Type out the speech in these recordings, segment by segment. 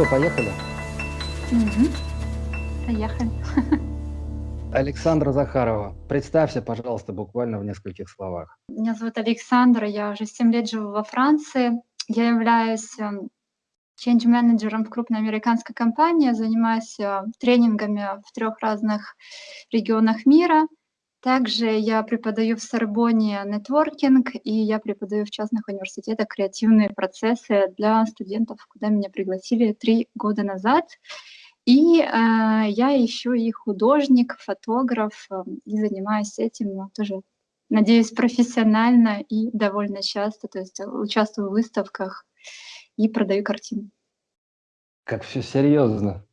что, поехали? Мгм. Поехали. Александра Захарова, представься, пожалуйста, буквально в нескольких словах. Меня зовут Александра, я уже 7 лет живу во Франции. Я являюсь эм, change-менеджером в крупной американской компании, занимаюсь э, тренингами в трех разных регионах мира. Также я преподаю в Сорбоне нетворкинг, и я преподаю в частных университетах креативные процессы для студентов, куда меня пригласили три года назад. И э, я еще и художник, фотограф, э, и занимаюсь этим ну, тоже, надеюсь, профессионально и довольно часто. То есть участвую в выставках и продаю картины. Как все серьезно,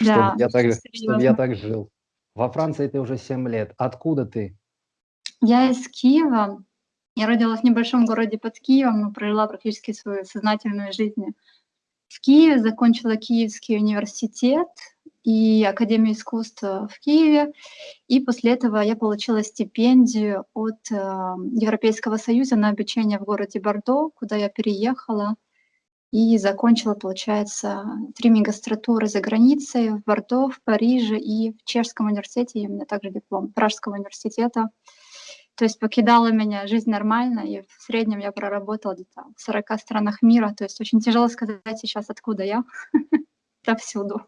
Да, чтобы я так, очень чтобы я серьезно. так жил. Во Франции ты уже 7 лет. Откуда ты? Я из Киева. Я родилась в небольшом городе под Киевом, но прожила практически свою сознательную жизнь в Киеве, закончила Киевский университет и Академию искусств в Киеве. И после этого я получила стипендию от э, Европейского Союза на обучение в городе Бордо, куда я переехала и закончила, получается, три магистратуры за границей в Бордо, в Париже и в Чешском университете. И у меня также диплом Пражского университета. То есть покидала меня жизнь нормально, и в среднем я проработала где-то в 40 странах мира. То есть очень тяжело сказать сейчас, откуда я. Да всюду.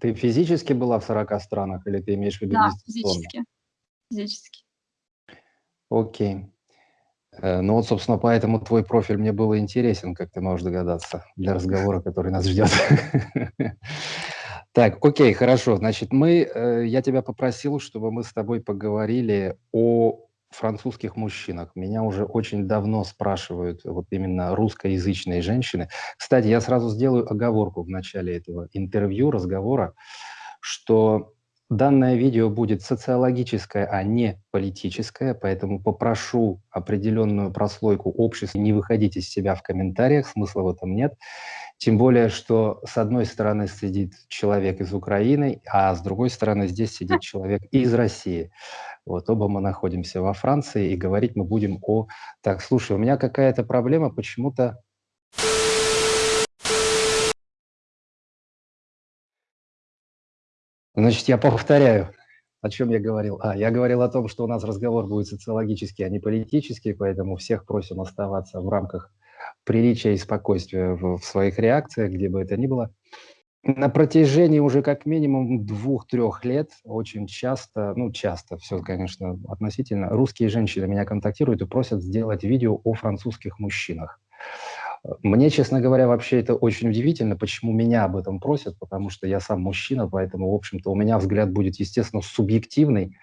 Ты физически была в 40 странах или ты имеешь в виду Да, физически. Физически. Окей. Э, Ну вот, собственно, поэтому твой профиль мне был интересен, как ты можешь догадаться, для разговора, который нас ждет. Так, окей, хорошо. Значит, мы, э, я тебя попросил, чтобы мы с тобой поговорили о французских мужчинах. Меня уже очень давно спрашивают вот именно русскоязычные женщины. Кстати, я сразу сделаю оговорку в начале этого интервью, разговора, что Данное видео будет социологическое, а не политическое, поэтому попрошу определенную прослойку общества не выходить из себя в комментариях, смысла в этом нет. Тем более, что с одной стороны сидит человек из Украины, а с другой стороны здесь сидит человек из России. Вот оба мы находимся во Франции, и говорить мы будем о... Так, слушай, у меня какая-то проблема, почему-то Значит, я повторяю, о чем я говорил. А, я говорил о том, что у нас разговор будет социологический, а не политический, поэтому всех просим оставаться в рамках приличия и спокойствия в, в своих реакциях, где бы это ни было. На протяжении уже как минимум двух-трех лет очень часто, ну часто, все, конечно, относительно, русские женщины меня контактируют и просят сделать видео о французских мужчинах. Мне, честно говоря, вообще это очень удивительно, почему меня об этом просят, потому что я сам мужчина, поэтому, в общем-то, у меня взгляд будет, естественно, субъективный,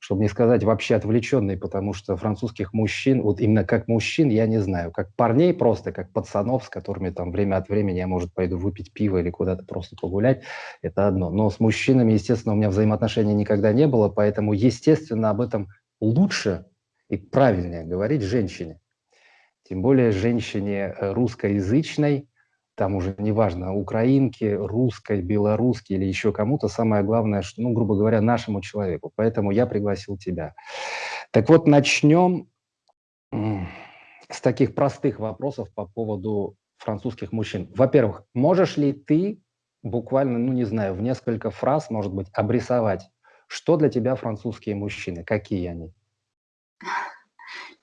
чтобы не сказать вообще отвлеченный, потому что французских мужчин, вот именно как мужчин, я не знаю, как парней просто, как пацанов, с которыми там время от времени я, может, пойду выпить пиво или куда-то просто погулять, это одно. Но с мужчинами, естественно, у меня взаимоотношений никогда не было, поэтому, естественно, об этом лучше и правильнее говорить женщине. Тем более женщине э, русскоязычной, там уже неважно, украинки, русской, белорусской или еще кому-то, самое главное, что, ну, грубо говоря, нашему человеку. Поэтому я пригласил тебя. Так вот, начнем с таких простых вопросов по поводу французских мужчин. Во-первых, можешь ли ты буквально, ну, не знаю, в несколько фраз, может быть, обрисовать, что для тебя французские мужчины, какие они?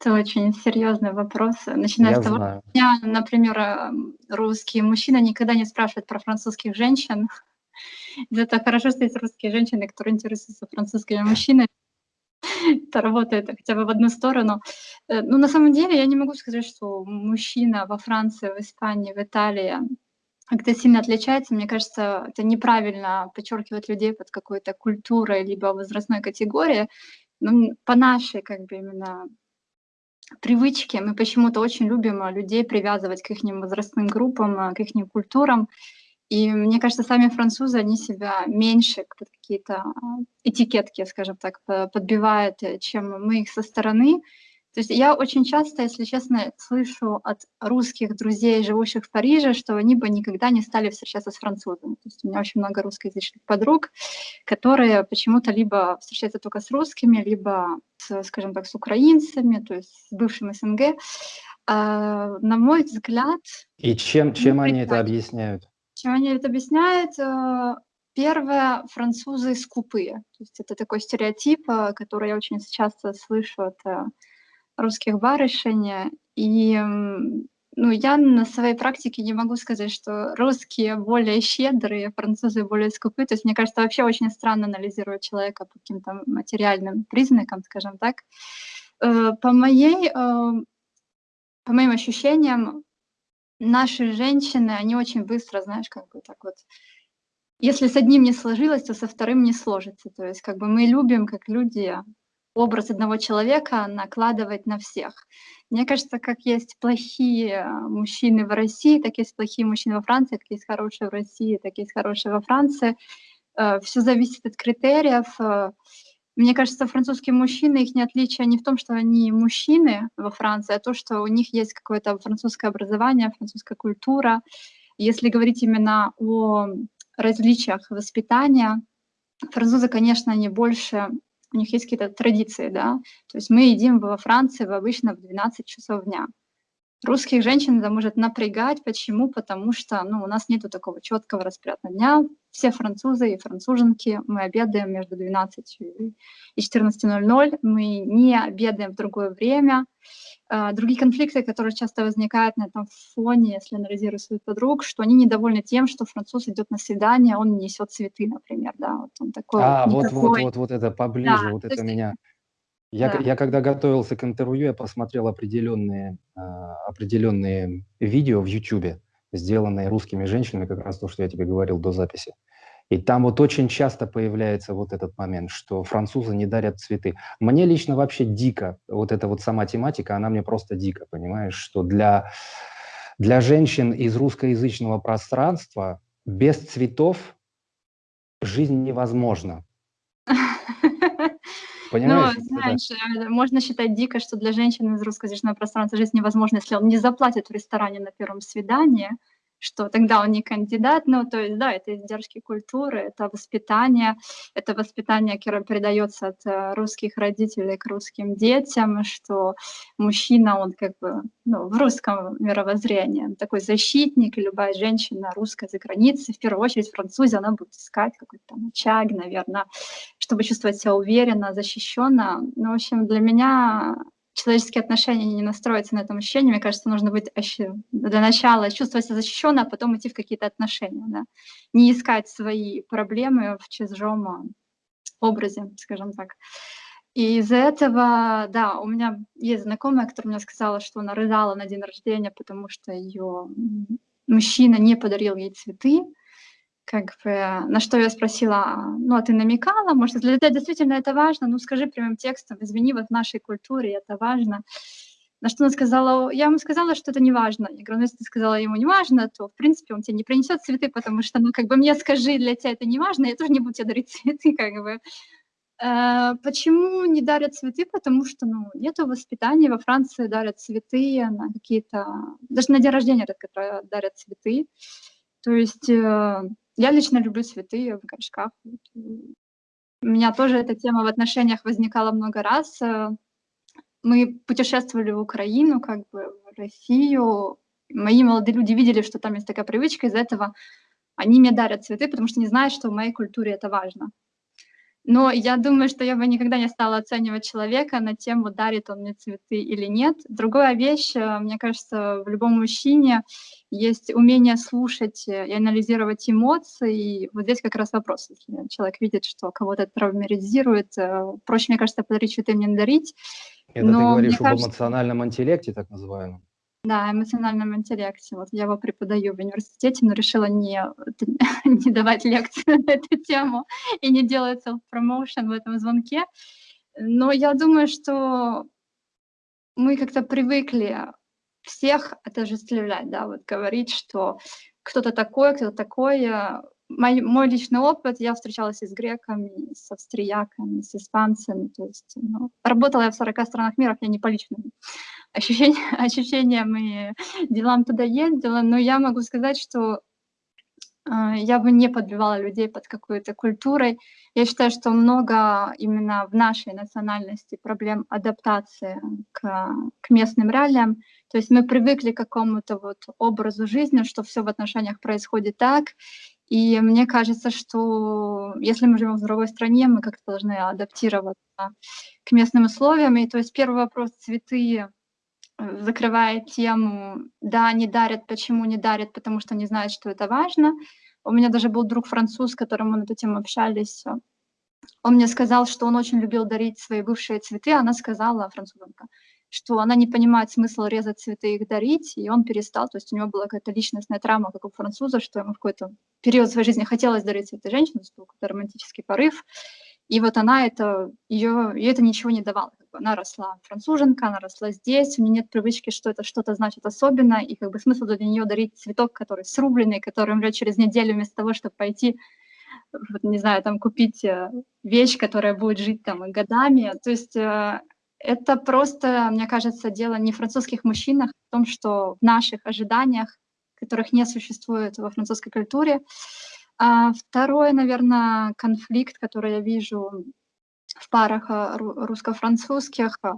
Это очень серьезный вопрос. Начиная Я с того, знаю. что меня, например, эм, русские мужчины никогда не спрашивают про французских женщин. Это хорошо, что есть русские женщины, которые интересуются французскими мужчинами. Это работает хотя бы в одну сторону. Э, Ну, на самом деле, я не могу сказать, что мужчина во Франции, в Испании, в Италии как-то сильно отличается. Мне кажется, это неправильно подчеркивать людей под какой-то культурой либо возрастной категорией. Ну, по нашей, как бы, именно привычке мы почему-то очень любим а, людей привязывать к их возрастным группам, а, к их культурам. И мне кажется, сами французы, они себя меньше под какие-то а, этикетки, скажем так, по- подбивают, э, чем мы их со стороны. То есть я очень часто, если честно, слышу от русских друзей, живущих в Париже, что они бы никогда не стали встречаться с французами. То есть у меня очень много русскоязычных подруг, которые почему-то либо встречаются только с русскими, либо, скажем так, с украинцами, то есть с бывшим СНГ. А, на мой взгляд, И чем, чем они это объясняют? Чем они это объясняют? Э, первое, французы скупые. То есть это такой стереотип, э, который я очень часто слышу от э, русских барышень. И ну, я на своей практике не могу сказать, что русские более щедрые, французы более скупые. То есть мне кажется, вообще очень странно анализировать человека по каким-то материальным признакам, скажем так. По, моей, по моим ощущениям, наши женщины, они очень быстро, знаешь, как бы так вот, если с одним не сложилось, то со вторым не сложится. То есть как бы мы любим, как люди, образ одного человека накладывать на всех. Мне кажется, как есть плохие мужчины в России, так есть плохие мужчины во Франции, как есть хорошие в России, так есть хорошие во Франции. Э, Все зависит от критериев. Э, мне кажется, французские мужчины, их не отличие не в том, что они мужчины во Франции, а то, что у них есть какое-то французское образование, французская культура. Если говорить именно о различиях воспитания, французы, конечно, они больше, у них есть какие-то традиции, да, то есть мы едим во Франции обычно в 12 часов дня. Русских женщин это может напрягать. Почему? Потому что ну, у нас нет такого четкого распорядка дня. Все французы и француженки, мы обедаем между 12 и 14.00. Мы не обедаем в другое время. А, другие конфликты, которые часто возникают на этом фоне, если анализирую своих подруг, что они недовольны тем, что француз идет на свидание, он несет цветы, например, да, вот он такой. А, вот, вот, вот, вот это поближе, да, вот это есть, меня я, да. я когда готовился к интервью, я посмотрел определенные, э, определенные видео в YouTube, сделанные русскими женщинами, как раз то, что я тебе говорил до записи. И там вот очень часто появляется вот этот момент, что французы не дарят цветы. Мне лично вообще дико, вот эта вот сама тематика, она мне просто дико, понимаешь, что для, для женщин из русскоязычного пространства без цветов жизнь невозможна. Понимаешь? Ну, знаешь, это... можно считать дико, что для женщины из русскоязычного пространства жизнь невозможна, если он не заплатит в ресторане на первом свидании, что тогда он не кандидат, ну, то есть, да, это издержки культуры, это воспитание, это воспитание, которое передается от э, русских родителей к русским детям, что мужчина, он как бы, ну, в русском мировоззрении, такой защитник, и любая женщина русская за границей, в первую очередь французе, она будет искать какой-то там очаг, наверное, чтобы чувствовать себя уверенно, защищенно. Ну, в общем, для меня человеческие отношения не настроятся на этом ощущении. Мне кажется, нужно быть для начала чувствовать себя защищенно, а потом идти в какие-то отношения. Да? Не искать свои проблемы в чужом образе, скажем так. И из-за этого, да, у меня есть знакомая, которая мне сказала, что она рыдала на день рождения, потому что ее мужчина не подарил ей цветы как бы, на что я спросила, ну, а ты намекала, может, для тебя действительно это важно, ну, скажи прямым текстом, извини, вот в нашей культуре это важно. На что она сказала, я ему сказала, что это не важно. Я говорю, ну, если ты сказала ему не важно, то, в принципе, он тебе не принесет цветы, потому что, ну, как бы мне скажи, для тебя это не важно, я тоже не буду тебе дарить цветы, как бы. Э, почему не дарят цветы? Потому что, ну, нету воспитания. Во Франции дарят цветы на какие-то... Даже на день рождения редко дарят цветы. То есть э, я лично люблю цветы в горшках. У меня тоже эта тема в отношениях возникала много раз. Э, мы путешествовали в Украину, как бы в Россию. Мои молодые люди видели, что там есть такая привычка, из-за этого они мне дарят цветы, потому что не знают, что в моей культуре это важно. Но я думаю, что я бы никогда не стала оценивать человека на тему, дарит он мне цветы или нет. Другая вещь, э, мне кажется, в любом мужчине есть умение слушать и анализировать эмоции. И вот здесь как раз вопрос, если человек видит, что кого-то травматизирует, э, проще, мне кажется, подарить цветы, мне дарить. Это Но ты говоришь об кажется... эмоциональном интеллекте, так называемом? Да, эмоциональном интеллекте. Вот я его преподаю в университете, но решила не, не давать лекции на эту тему и не делать self-promotion в этом звонке. Но я думаю, что мы как-то привыкли всех отождествлять, да, вот говорить, что кто-то такой, кто-то такой. Мой, мой личный опыт, я встречалась и с греками, с австрияками, с испанцами, то есть ну, работала я в 40 странах мира, я не по личным ощущениям, ощущениям и делам туда ездила, но я могу сказать, что А, я бы не подбивала людей под какой-то культурой. Я считаю, что много именно в нашей национальности проблем адаптации к, к местным реалиям. То есть мы привыкли к какому-то вот образу жизни, что все в отношениях происходит так. И мне кажется, что если мы живем в другой стране, мы как-то должны адаптироваться к местным условиям. И то есть первый вопрос цветы закрывает тему, да, не дарят, почему не дарят, потому что не знают, что это важно. У меня даже был друг француз, с которым мы на эту тему общались. Он мне сказал, что он очень любил дарить свои бывшие цветы. Она сказала, французанка, что она не понимает смысл резать цветы и их дарить, и он перестал. То есть у него была какая-то личностная травма, как у француза, что ему в какой-то период своей жизни хотелось дарить цветы женщине, был какой-то романтический порыв. И вот она это, ее, ее это ничего не давало. Как бы она росла француженка, она росла здесь, у нее нет привычки, что это что-то значит особенно, и как бы смысл для нее дарить цветок, который срубленный, который умрет через неделю вместо того, чтобы пойти, не знаю, там купить э, вещь, которая будет жить там годами. То есть э, это просто, мне кажется, дело не в французских мужчинах, а в том, что в наших ожиданиях, которых не существует во французской культуре, а второй, наверное, конфликт, который я вижу в парах а, русско-французских, а,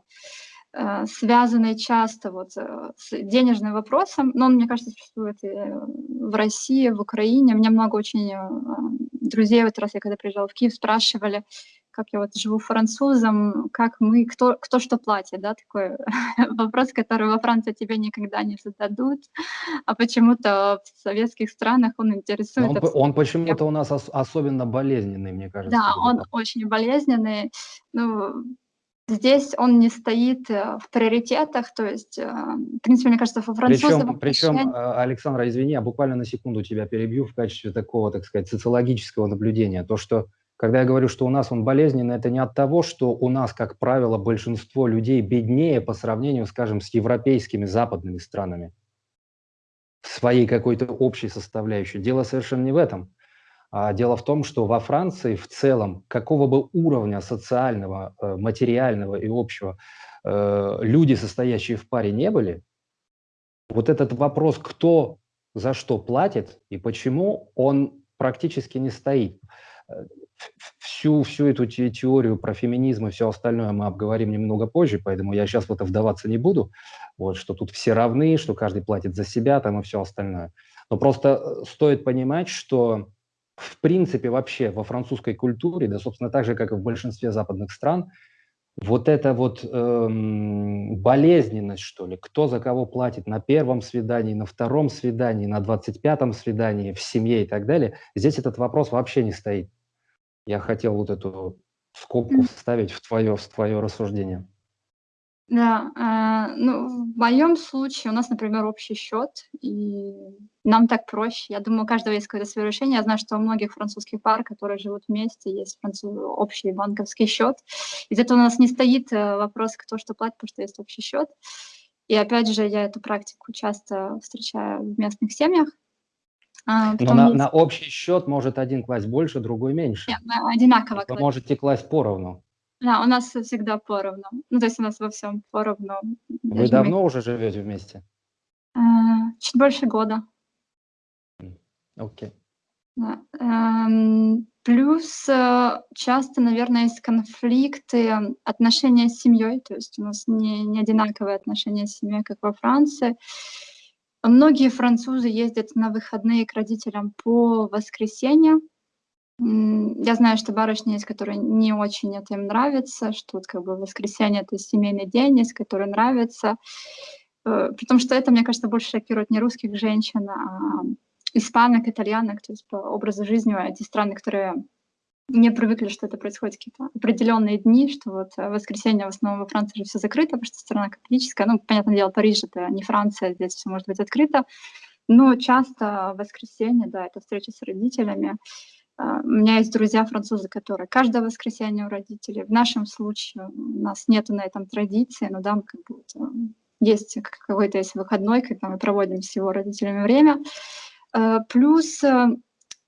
э, связанный часто вот э, с денежным вопросом, но он, мне кажется, существует и в России, в Украине. У меня много очень э, друзей, вот раз я когда приезжала в Киев, спрашивали, как я вот живу французом, как мы, кто, кто что платит, да, такой вопрос, который во Франции тебе никогда не зададут, а почему-то в советских странах он интересует. Он, он почему-то у нас ос особенно болезненный, мне кажется. Да, он очень болезненный. Ну, здесь он не стоит э, в приоритетах, то есть, э, в принципе, мне кажется, во французском... Причем, причем э, Александра, извини, я буквально на секунду тебя перебью в качестве такого, так сказать, социологического наблюдения. То, что когда я говорю, что у нас он болезненный, это не от того, что у нас, как правило, большинство людей беднее по сравнению, скажем, с европейскими западными странами в своей какой-то общей составляющей. Дело совершенно не в этом. А дело в том, что во Франции в целом, какого бы уровня социального, э, материального и общего э, люди, состоящие в паре, не были, вот этот вопрос, кто за что платит и почему, он практически не стоит всю, всю эту теорию про феминизм и все остальное мы обговорим немного позже, поэтому я сейчас в это вдаваться не буду, вот, что тут все равны, что каждый платит за себя там и все остальное. Но просто э, стоит понимать, что в принципе вообще во французской культуре, да, собственно, так же, как и в большинстве западных стран, вот эта вот эм, болезненность, что ли, кто за кого платит на первом свидании, на втором свидании, на двадцать пятом свидании, в семье и так далее, здесь этот вопрос вообще не стоит. Я хотел вот эту скобку вставить в твое, в твое рассуждение. Да, э, ну, в моем случае у нас, например, общий счет, и нам так проще. Я думаю, у каждого есть какое-то свое решение. Я знаю, что у многих французских пар, которые живут вместе, есть француз... общий банковский счет. Из этого у нас не стоит э, вопрос, кто что платит, потому что есть общий счет. И опять же, я эту практику часто встречаю в местных семьях. А, Но на, есть... на общий счет может один класть больше, другой меньше. Нет, одинаково. Вы можете класть поровну. Да, у нас всегда поровну. Ну, то есть у нас во всем поровну. Вы давно мы... уже живете вместе? А, чуть больше года. Окей. Okay. Да. Эм, плюс э, часто, наверное, есть конфликты отношения с семьей, то есть у нас не, не одинаковые отношения с семьей, как во Франции. Многие французы ездят на выходные к родителям по воскресеньям. Я знаю, что барышни есть, которые не очень это им нравится, что вот как бы воскресенье — это семейный день, есть, который нравится. Э, потому что это, мне кажется, больше шокирует не русских женщин, а испанок, итальянок, то есть по образу жизни эти страны, которые не привыкли, что это происходит какие-то определенные дни, что вот э, воскресенье в основном во Франции же все закрыто, потому что страна католическая. Ну, понятное дело, Париж — это не Франция, здесь все может быть открыто. Но часто в воскресенье, да, это встреча с родителями. А, у меня есть друзья французы, которые каждое воскресенье у родителей. В нашем случае у нас нет на этом традиции, но да, как бы, вот, э, есть какой-то есть выходной, когда мы проводим с его родителями время. Э, плюс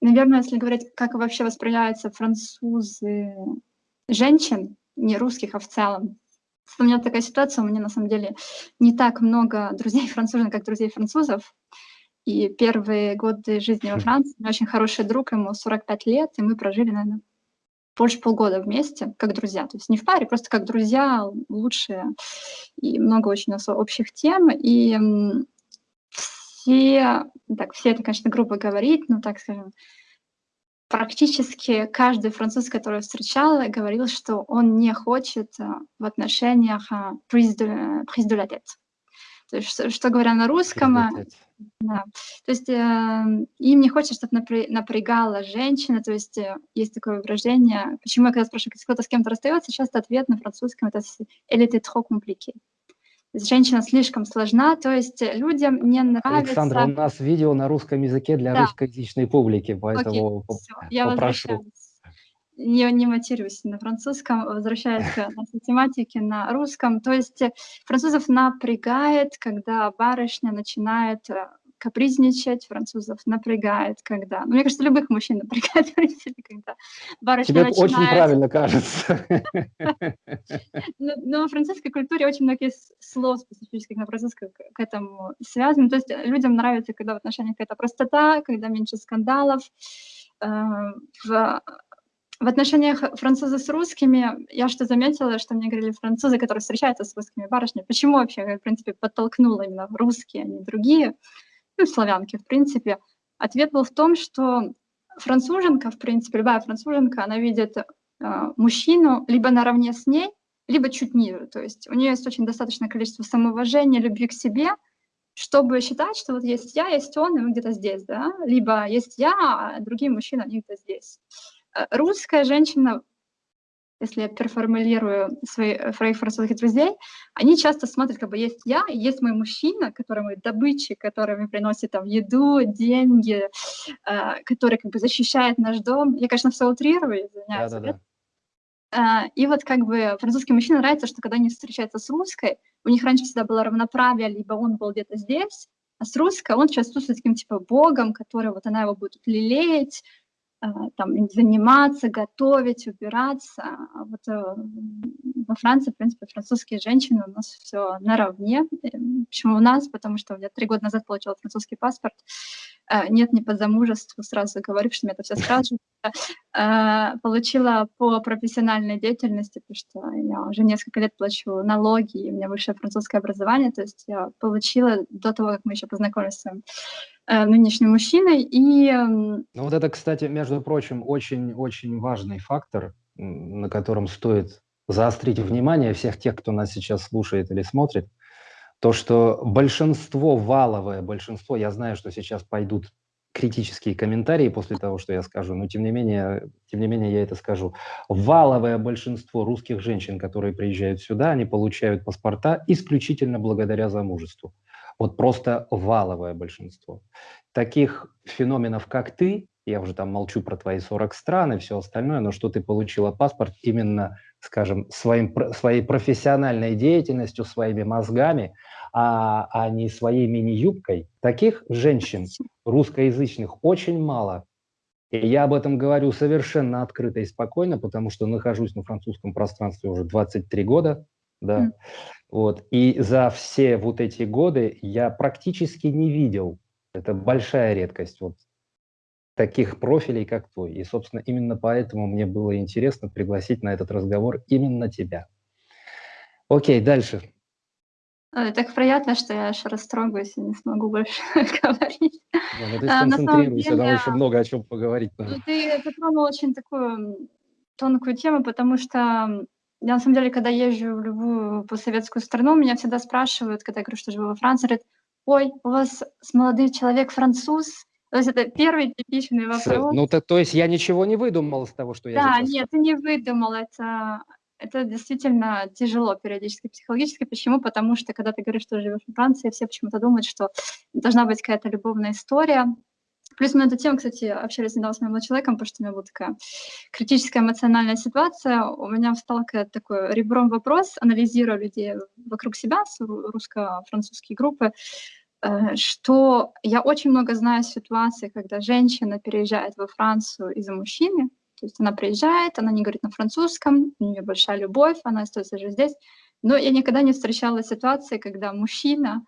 Наверное, если говорить, как вообще воспринимаются французы женщин, не русских, а в целом. У меня такая ситуация, у меня на самом деле не так много друзей францужен, как друзей французов. И первые годы жизни во Франции, у меня очень хороший друг, ему 45 лет, и мы прожили, наверное, больше полгода вместе, как друзья. То есть не в паре, просто как друзья, лучшие. И много очень у нас общих тем. И все, так, все это, конечно, грубо говорить, но так скажем, практически каждый француз, который я встречала, говорил, что он не хочет э, в отношениях prise de, prise de la tête. То есть, что, что говоря на русском, э, да, то есть э, им не хочется, чтобы напря напрягала женщина, то есть э, есть такое выражение, почему я когда спрашиваю, если кто-то с кем-то расстается, часто ответ на французском это «elle était trop compliquée». Женщина слишком сложна, то есть людям не нравится... Александра, у нас видео на русском языке для да. русскоязычной публики, поэтому Окей, все, я попрошу не, не матерюсь на французском, возвращаясь к нашей тематике на русском. То есть э, французов напрягает, когда барышня начинает э, капризничать, французов напрягает, когда... Ну, мне кажется, любых мужчин напрягает, когда барышня Тебе начинает... очень правильно кажется. Но, но в французской культуре очень много слов специфических на французском к этому связаны. То есть людям нравится, когда в отношениях какая-то простота, когда меньше скандалов. Э, в в отношениях француза с русскими я что заметила, что мне говорили французы, которые встречаются с русскими барышнями, почему вообще, в принципе, подтолкнула именно русские, а не другие, ну, славянки, в принципе. Ответ был в том, что француженка, в принципе, любая француженка, она видит э, мужчину либо наравне с ней, либо чуть ниже. То есть у нее есть очень достаточное количество самоуважения, любви к себе, чтобы считать, что вот есть я, есть он, и мы где-то здесь, да, либо есть я, а другие мужчины, они где-то здесь. Э, русская женщина, если я переформулирую свои, своих французских друзей, они часто смотрят, как бы есть я, есть мой мужчина, который мой добытчик, который мне приносит там еду, деньги, э, который как бы защищает наш дом. Я, конечно, все утрирую, извиняюсь. Да, да, да. И вот как бы французским мужчинам нравится, что когда они встречаются с русской, у них раньше всегда было равноправие, либо он был где-то здесь, а с русской он сейчас чувствует таким типа богом, который вот она его будет лелеять, Э, там, заниматься, готовить, убираться. А вот э, во Франции, в принципе, французские женщины у нас все наравне. Почему у нас? Потому что я три года назад получила французский паспорт. Э, нет, не по замужеству, сразу говорю, что мне это все спрашивают. Получила по профессиональной деятельности, потому что я уже несколько лет плачу налоги, и у меня высшее французское образование, то есть я получила до того, как мы еще познакомились с вами Э, нынешним мужчиной. И... Ну вот это, кстати, между прочим, очень-очень важный фактор, на котором стоит заострить внимание всех тех, кто нас сейчас слушает или смотрит, то, что большинство, валовое большинство, я знаю, что сейчас пойдут критические комментарии после того, что я скажу, но тем не менее, тем не менее я это скажу. Валовое большинство русских женщин, которые приезжают сюда, они получают паспорта исключительно благодаря замужеству. Вот просто валовое большинство. Таких феноменов, как ты, я уже там молчу про твои 40 стран и все остальное, но что ты получила паспорт именно, скажем, своим, своей профессиональной деятельностью, своими мозгами, а, а не своей мини-юбкой. Таких женщин русскоязычных очень мало. И я об этом говорю совершенно открыто и спокойно, потому что нахожусь на французском пространстве уже 23 года, да. Mm. Вот. И за все вот эти годы я практически не видел, это большая редкость, вот таких профилей, как твой. И, собственно, именно поэтому мне было интересно пригласить на этот разговор именно тебя. Окей, дальше. Так приятно, что я аж растрогаюсь и не смогу больше говорить. Да, ну ты а, сконцентрируйся, нам еще много о чем поговорить. Ну, ты затронул очень такую тонкую тему, потому что я, на самом деле, когда езжу в любую постсоветскую страну, меня всегда спрашивают, когда я говорю, что живу во Франции, говорят, ой, у вас молодой человек француз? То есть это первый типичный вопрос. Ну, то, то есть я ничего не выдумал из того, что я Да, нет, ты не выдумал, это, это действительно тяжело периодически, психологически. Почему? Потому что, когда ты говоришь, что живешь во Франции, все почему-то думают, что должна быть какая-то любовная история, Плюс мы на эту тему, кстати, общались недавно с моим человеком, потому что у меня была такая критическая эмоциональная ситуация. У меня встал такой ребром вопрос, анализируя людей вокруг себя, русско-французские группы, э, что я очень много знаю ситуаций, когда женщина переезжает во Францию из-за мужчины, то есть она приезжает, она не говорит на французском, у нее большая любовь, она остается же здесь, но я никогда не встречала ситуации, когда мужчина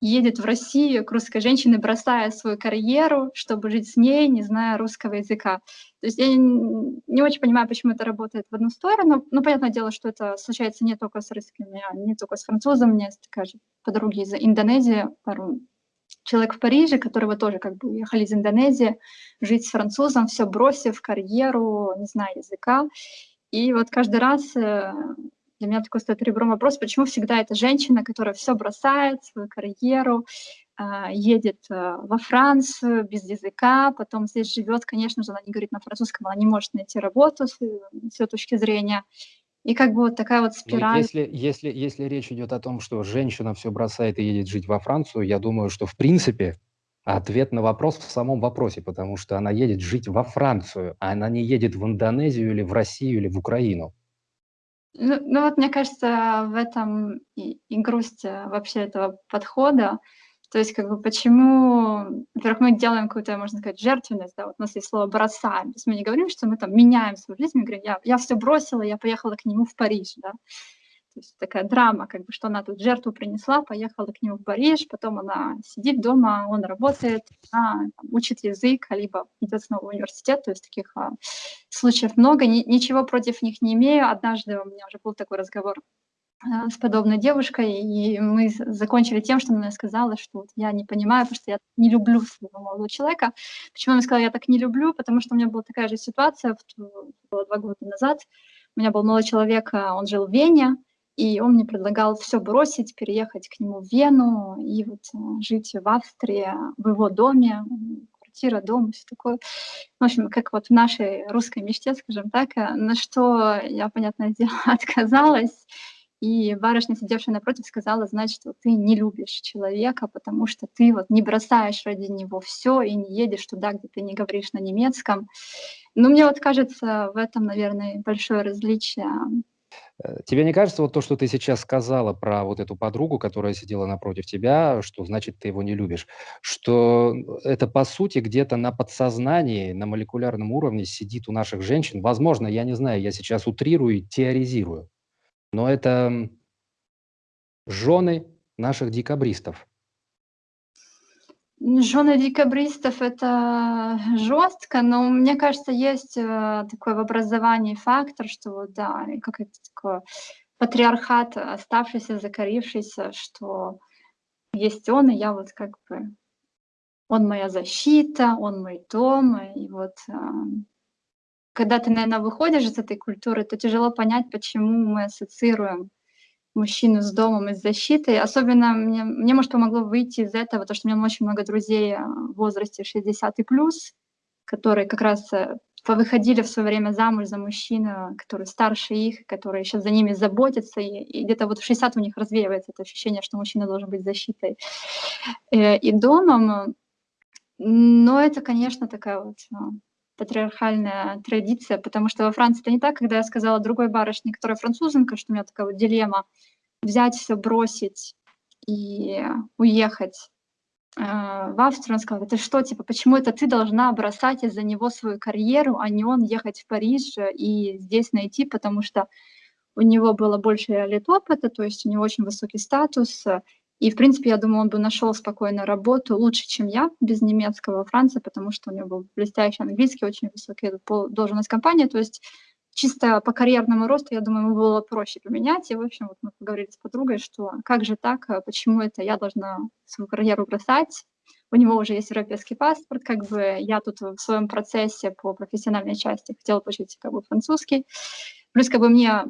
едет в Россию к русской женщине, бросая свою карьеру, чтобы жить с ней, не зная русского языка. То есть я не очень понимаю, почему это работает в одну сторону. Ну, понятное дело, что это случается не только с русскими, а не только с французом. У меня есть такая же подруги из Индонезии, пару человек в Париже, которого тоже как бы уехали из Индонезии, жить с французом, все бросив, карьеру, не знаю языка. И вот каждый раз э, для меня такой стоит ребром вопрос, почему всегда эта женщина, которая все бросает, свою карьеру, а, едет а, во Францию без языка, потом здесь живет, конечно же, она не говорит на французском, она не может найти работу с ее точки зрения. И как бы вот такая вот ну, спираль. если, если, если речь идет о том, что женщина все бросает и едет жить во Францию, я думаю, что в принципе ответ на вопрос в самом вопросе, потому что она едет жить во Францию, а она не едет в Индонезию или в Россию или в Украину. Ну, ну вот мне кажется, в этом и, и грусть э, вообще этого подхода. То есть как бы почему, во-первых, мы делаем какую-то, можно сказать, жертвенность, да, вот у нас есть слово «бросаем». То есть мы не говорим, что мы там меняем свою жизнь, мы говорим, я, я все бросила, я поехала к нему в Париж, да. То есть такая драма, как бы, что она тут жертву принесла, поехала к нему в Париж, потом она сидит дома, он работает, она там, учит язык, либо идет снова в университет, то есть таких а, случаев много, Ни, ничего против них не имею. Однажды у меня уже был такой разговор с подобной девушкой, и мы закончили тем, что она сказала, что вот я не понимаю, потому что я не люблю своего молодого человека. Почему она сказала, я так не люблю? Потому что у меня была такая же ситуация, было два года назад. У меня был молодой человек, а, он жил в Вене, и он мне предлагал все бросить, переехать к нему в Вену и вот э, жить в Австрии, в его доме, квартира, дом, все такое. В общем, как вот в нашей русской мечте, скажем так, э, на что я, понятное дело, отказалась. И барышня, сидевшая напротив, сказала, значит, вот ты не любишь человека, потому что ты вот не бросаешь ради него все и не едешь туда, где ты не говоришь на немецком. Ну, мне вот кажется, в этом, наверное, большое различие Э, тебе не кажется вот то, что ты сейчас сказала про вот эту подругу, которая сидела напротив тебя, что значит ты его не любишь, что это по сути где-то на подсознании, на молекулярном уровне сидит у наших женщин. Возможно, я не знаю, я сейчас утрирую и теоризирую, но это жены наших декабристов. Жены декабристов- это жестко, но мне кажется, есть, э, такой в образовании фактор, что вот да, как это такое, патриархат, оставшийся, закорившийся, что есть он, и я вот как бы он моя защита, он мой дом. И вот, а, когда ты, наверное, выходишь из этой культуры, то тяжело понять, почему мы ассоциируем мужчину с домом и с защитой. Особенно мне, мне, может, помогло выйти из этого, потому что у меня очень много друзей э, в возрасте 60 и плюс, которые как раз э, повыходили в свое время замуж за мужчину, который старше их, который сейчас за ними заботится, и, и где-то вот в 60 у них развеивается это ощущение, что мужчина должен быть защитой э, и домом. Но это, конечно, такая вот патриархальная традиция, потому что во Франции это не так, когда я сказала другой барышне, которая французенка, что у меня такая вот дилемма, взять все, бросить и уехать э, в Австрию, он сказал, это что, типа, почему это ты должна бросать из-за него свою карьеру, а не он ехать в Париж и здесь найти, потому что у него было больше лет опыта, то есть у него очень высокий статус, и, в принципе, я думаю, он бы нашел спокойно работу лучше, чем я, без немецкого во Франции, потому что у него был блестящий английский, очень высокий должность компании. То есть чисто по карьерному росту, я думаю, ему было проще поменять. И, в общем, вот мы поговорили с подругой, что как же так, а почему это я должна свою карьеру бросать, у него уже есть европейский паспорт, как бы я тут в своем процессе по профессиональной части хотела получить как бы французский. Плюс как бы мне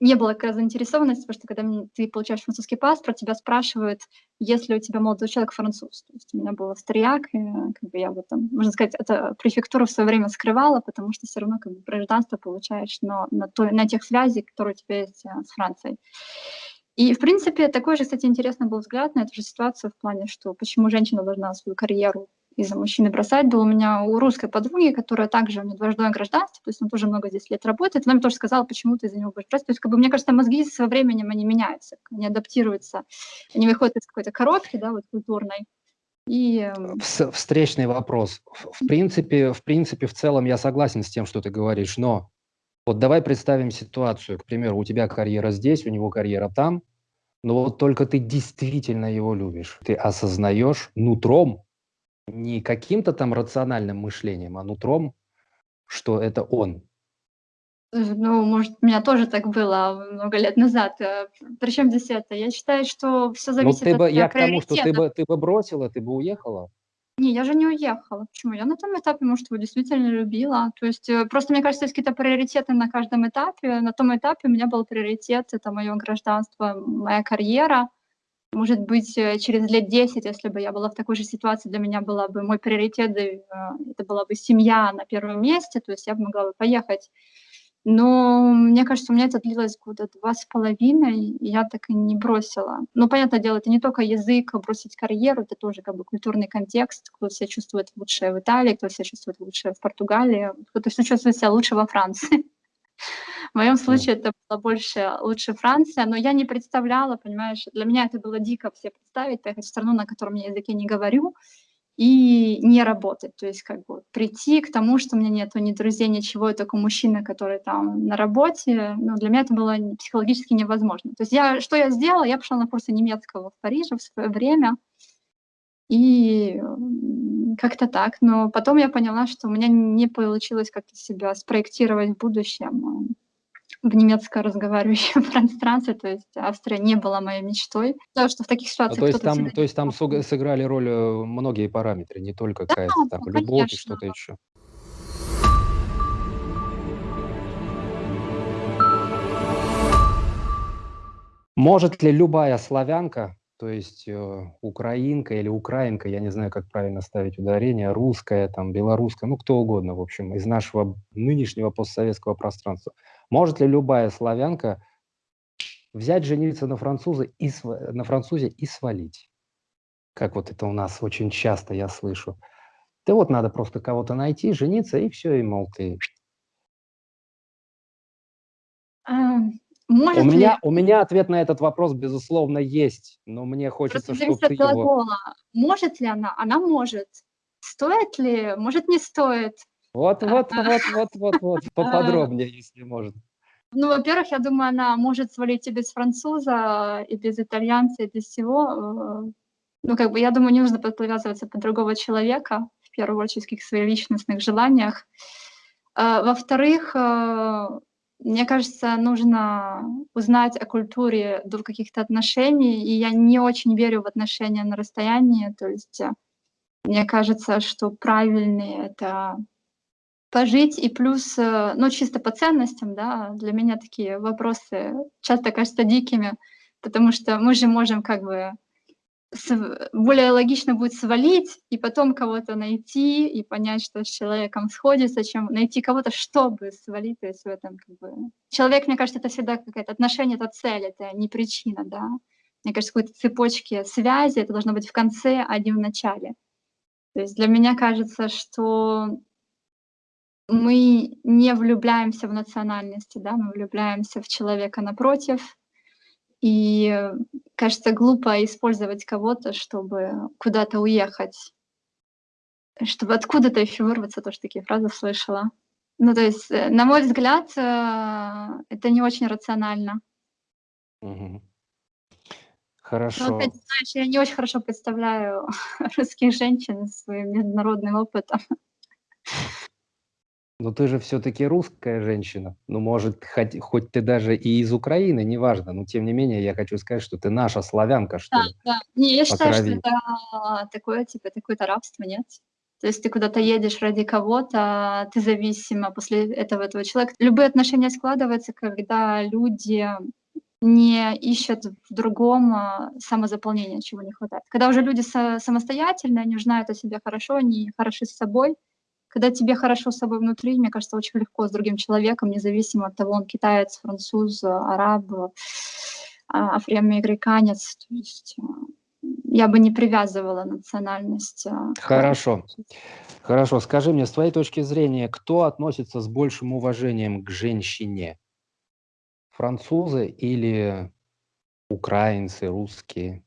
не было как раз заинтересованности, потому что когда ты получаешь французский паспорт, тебя спрашивают, есть ли у тебя молодой человек француз. То есть у меня был австрияк, и как бы я в этом, можно сказать, это префектура в свое время скрывала, потому что все равно как бы гражданство получаешь но на, той, на тех связей, которые у тебя есть а, с Францией. И, в принципе, такой же, кстати, интересный был взгляд на эту же ситуацию в плане, что почему женщина должна свою карьеру из-за мужчины бросать. Был у меня у русской подруги, которая также, у нее дважды гражданство, то есть он тоже много здесь лет работает. Она мне тоже сказала, почему ты из-за него будешь брать. То есть, как бы, мне кажется, мозги со временем, они меняются, они адаптируются, они выходят из какой-то коробки, да, вот культурной. И... Эм, встречный вопрос. В принципе, в принципе, в целом я согласен с тем, что ты говоришь, но вот давай представим ситуацию, к примеру, у тебя карьера здесь, у него карьера там, Но вот только ты действительно его любишь. Ты осознаешь нутром, не каким-то там рациональным мышлением, а нутром, что это он. Ну, может, у меня тоже так было много лет назад. Э, Причем здесь это? Я считаю, что все Ну, зависит ты от бы, э, я к тому, что ты бы, ты бы бросила, ты бы уехала. Не, я же не уехала. Почему? Я на том этапе, может, его действительно любила. То есть э, просто, мне кажется, есть какие-то приоритеты на каждом этапе. На том этапе у меня был приоритет, это мое гражданство, моя карьера. Может быть, э, через лет 10, если бы я была в такой же ситуации, для меня была бы мой приоритет, э, это была бы семья на первом месте, то есть я бы могла бы поехать но мне кажется, у меня это длилось года два с половиной, и я так и не бросила. Ну, понятное дело, это не только язык, бросить карьеру, это тоже как бы культурный контекст, кто себя чувствует лучше в Италии, кто себя чувствует лучше в Португалии, кто-то чувствует себя лучше во Франции. В моем случае это было больше лучше Франция, но я не представляла, понимаешь, для меня это было дико все представить, поехать в страну, на котором я языке не говорю, и не работать. То есть как бы прийти к тому, что у меня нету ни друзей, ничего, я только мужчина, который там на работе, ну, для меня это было психологически невозможно. То есть я, что я сделала? Я пошла на курсы немецкого в Париже в свое время, и как-то так. Но потом я поняла, что у меня не получилось как-то себя спроектировать в будущем в немецко разговаривающем пространстве, то есть Австрия не была моей мечтой. Потому что в таких А ситуациях то есть там, всегда то есть там сыграли роль э, многие параметры, не только Да, какая-то там ну, любовь и что-то еще. Может ли любая славянка, то есть э, украинка или украинка, я не знаю, как правильно ставить ударение, русская, там, белорусская, ну кто угодно, в общем, из нашего нынешнего постсоветского пространства, может ли любая славянка взять, жениться на, француза и, на французе и свалить? Как вот это у нас очень часто я слышу. Да вот надо просто кого-то найти, жениться, и все, и, мол, ты... А, У может ли меня, у меня ответ на этот вопрос, безусловно, есть, но мне хочется, Просто чтобы ты его... глагола. Может ли она? Она может. Стоит ли? Может, не стоит. Вот, вот, вот, вот, вот, вот, А. поподробнее, если можно. Ну, во-первых, я думаю, она может свалить и без француза, и без итальянца, и без всего. Ну, как бы, я думаю, не нужно подвязываться под другого человека, в первую очередь, в каких своих личностных желаниях. А, Во-вторых, э, мне кажется, нужно узнать о культуре до каких-то отношений, и я не очень верю в отношения на расстоянии. То есть мне кажется, что правильные это пожить и плюс, э, ну, чисто по ценностям, да, для меня такие вопросы часто кажутся дикими, потому что мы же можем как бы более логично будет свалить и потом кого-то найти и понять, что с человеком сходится, чем найти кого-то, чтобы свалить, то есть в этом как бы... Человек, мне кажется, это всегда какое-то отношение, это цель, это не причина, да. Мне кажется, какой-то цепочки связи, это должно быть в конце, а не в начале. То есть для меня кажется, что мы не влюбляемся в национальности, да, мы влюбляемся в человека напротив. И э, кажется глупо использовать кого-то, чтобы куда-то уехать, чтобы откуда-то еще вырваться, тоже такие фразы слышала. Ну, то есть, э, на мой взгляд, э, это не очень рационально. Мгм. Но Хорошо. опять, знаешь, я не очень хорошо представляю русских женщин с своим международным опытом. Но ты же все-таки русская женщина. Ну, может, хоть, хоть ты даже и из Украины, неважно. Но тем не менее, я хочу сказать, что ты наша славянка, что Да, ли. да. Не, я По считаю, что крови. это такое, типа, такое-то рабство, нет? То есть ты куда-то едешь ради кого-то, ты зависима после этого этого человека. Любые отношения складываются, когда люди не ищут в другом а, самозаполнения, чего не хватает. Когда уже люди са- самостоятельные, они знают о себе хорошо, они хороши с собой. Когда тебе хорошо с собой внутри, мне кажется, очень легко с другим человеком, независимо от того, он китаец, француз, араб, а, афроамериканец. То есть а, я бы не привязывала национальность. а, Хорошо. Хорошо. Скажи мне, с твоей точки зрения, кто относится с большим уважением к женщине? Французы или украинцы, русские?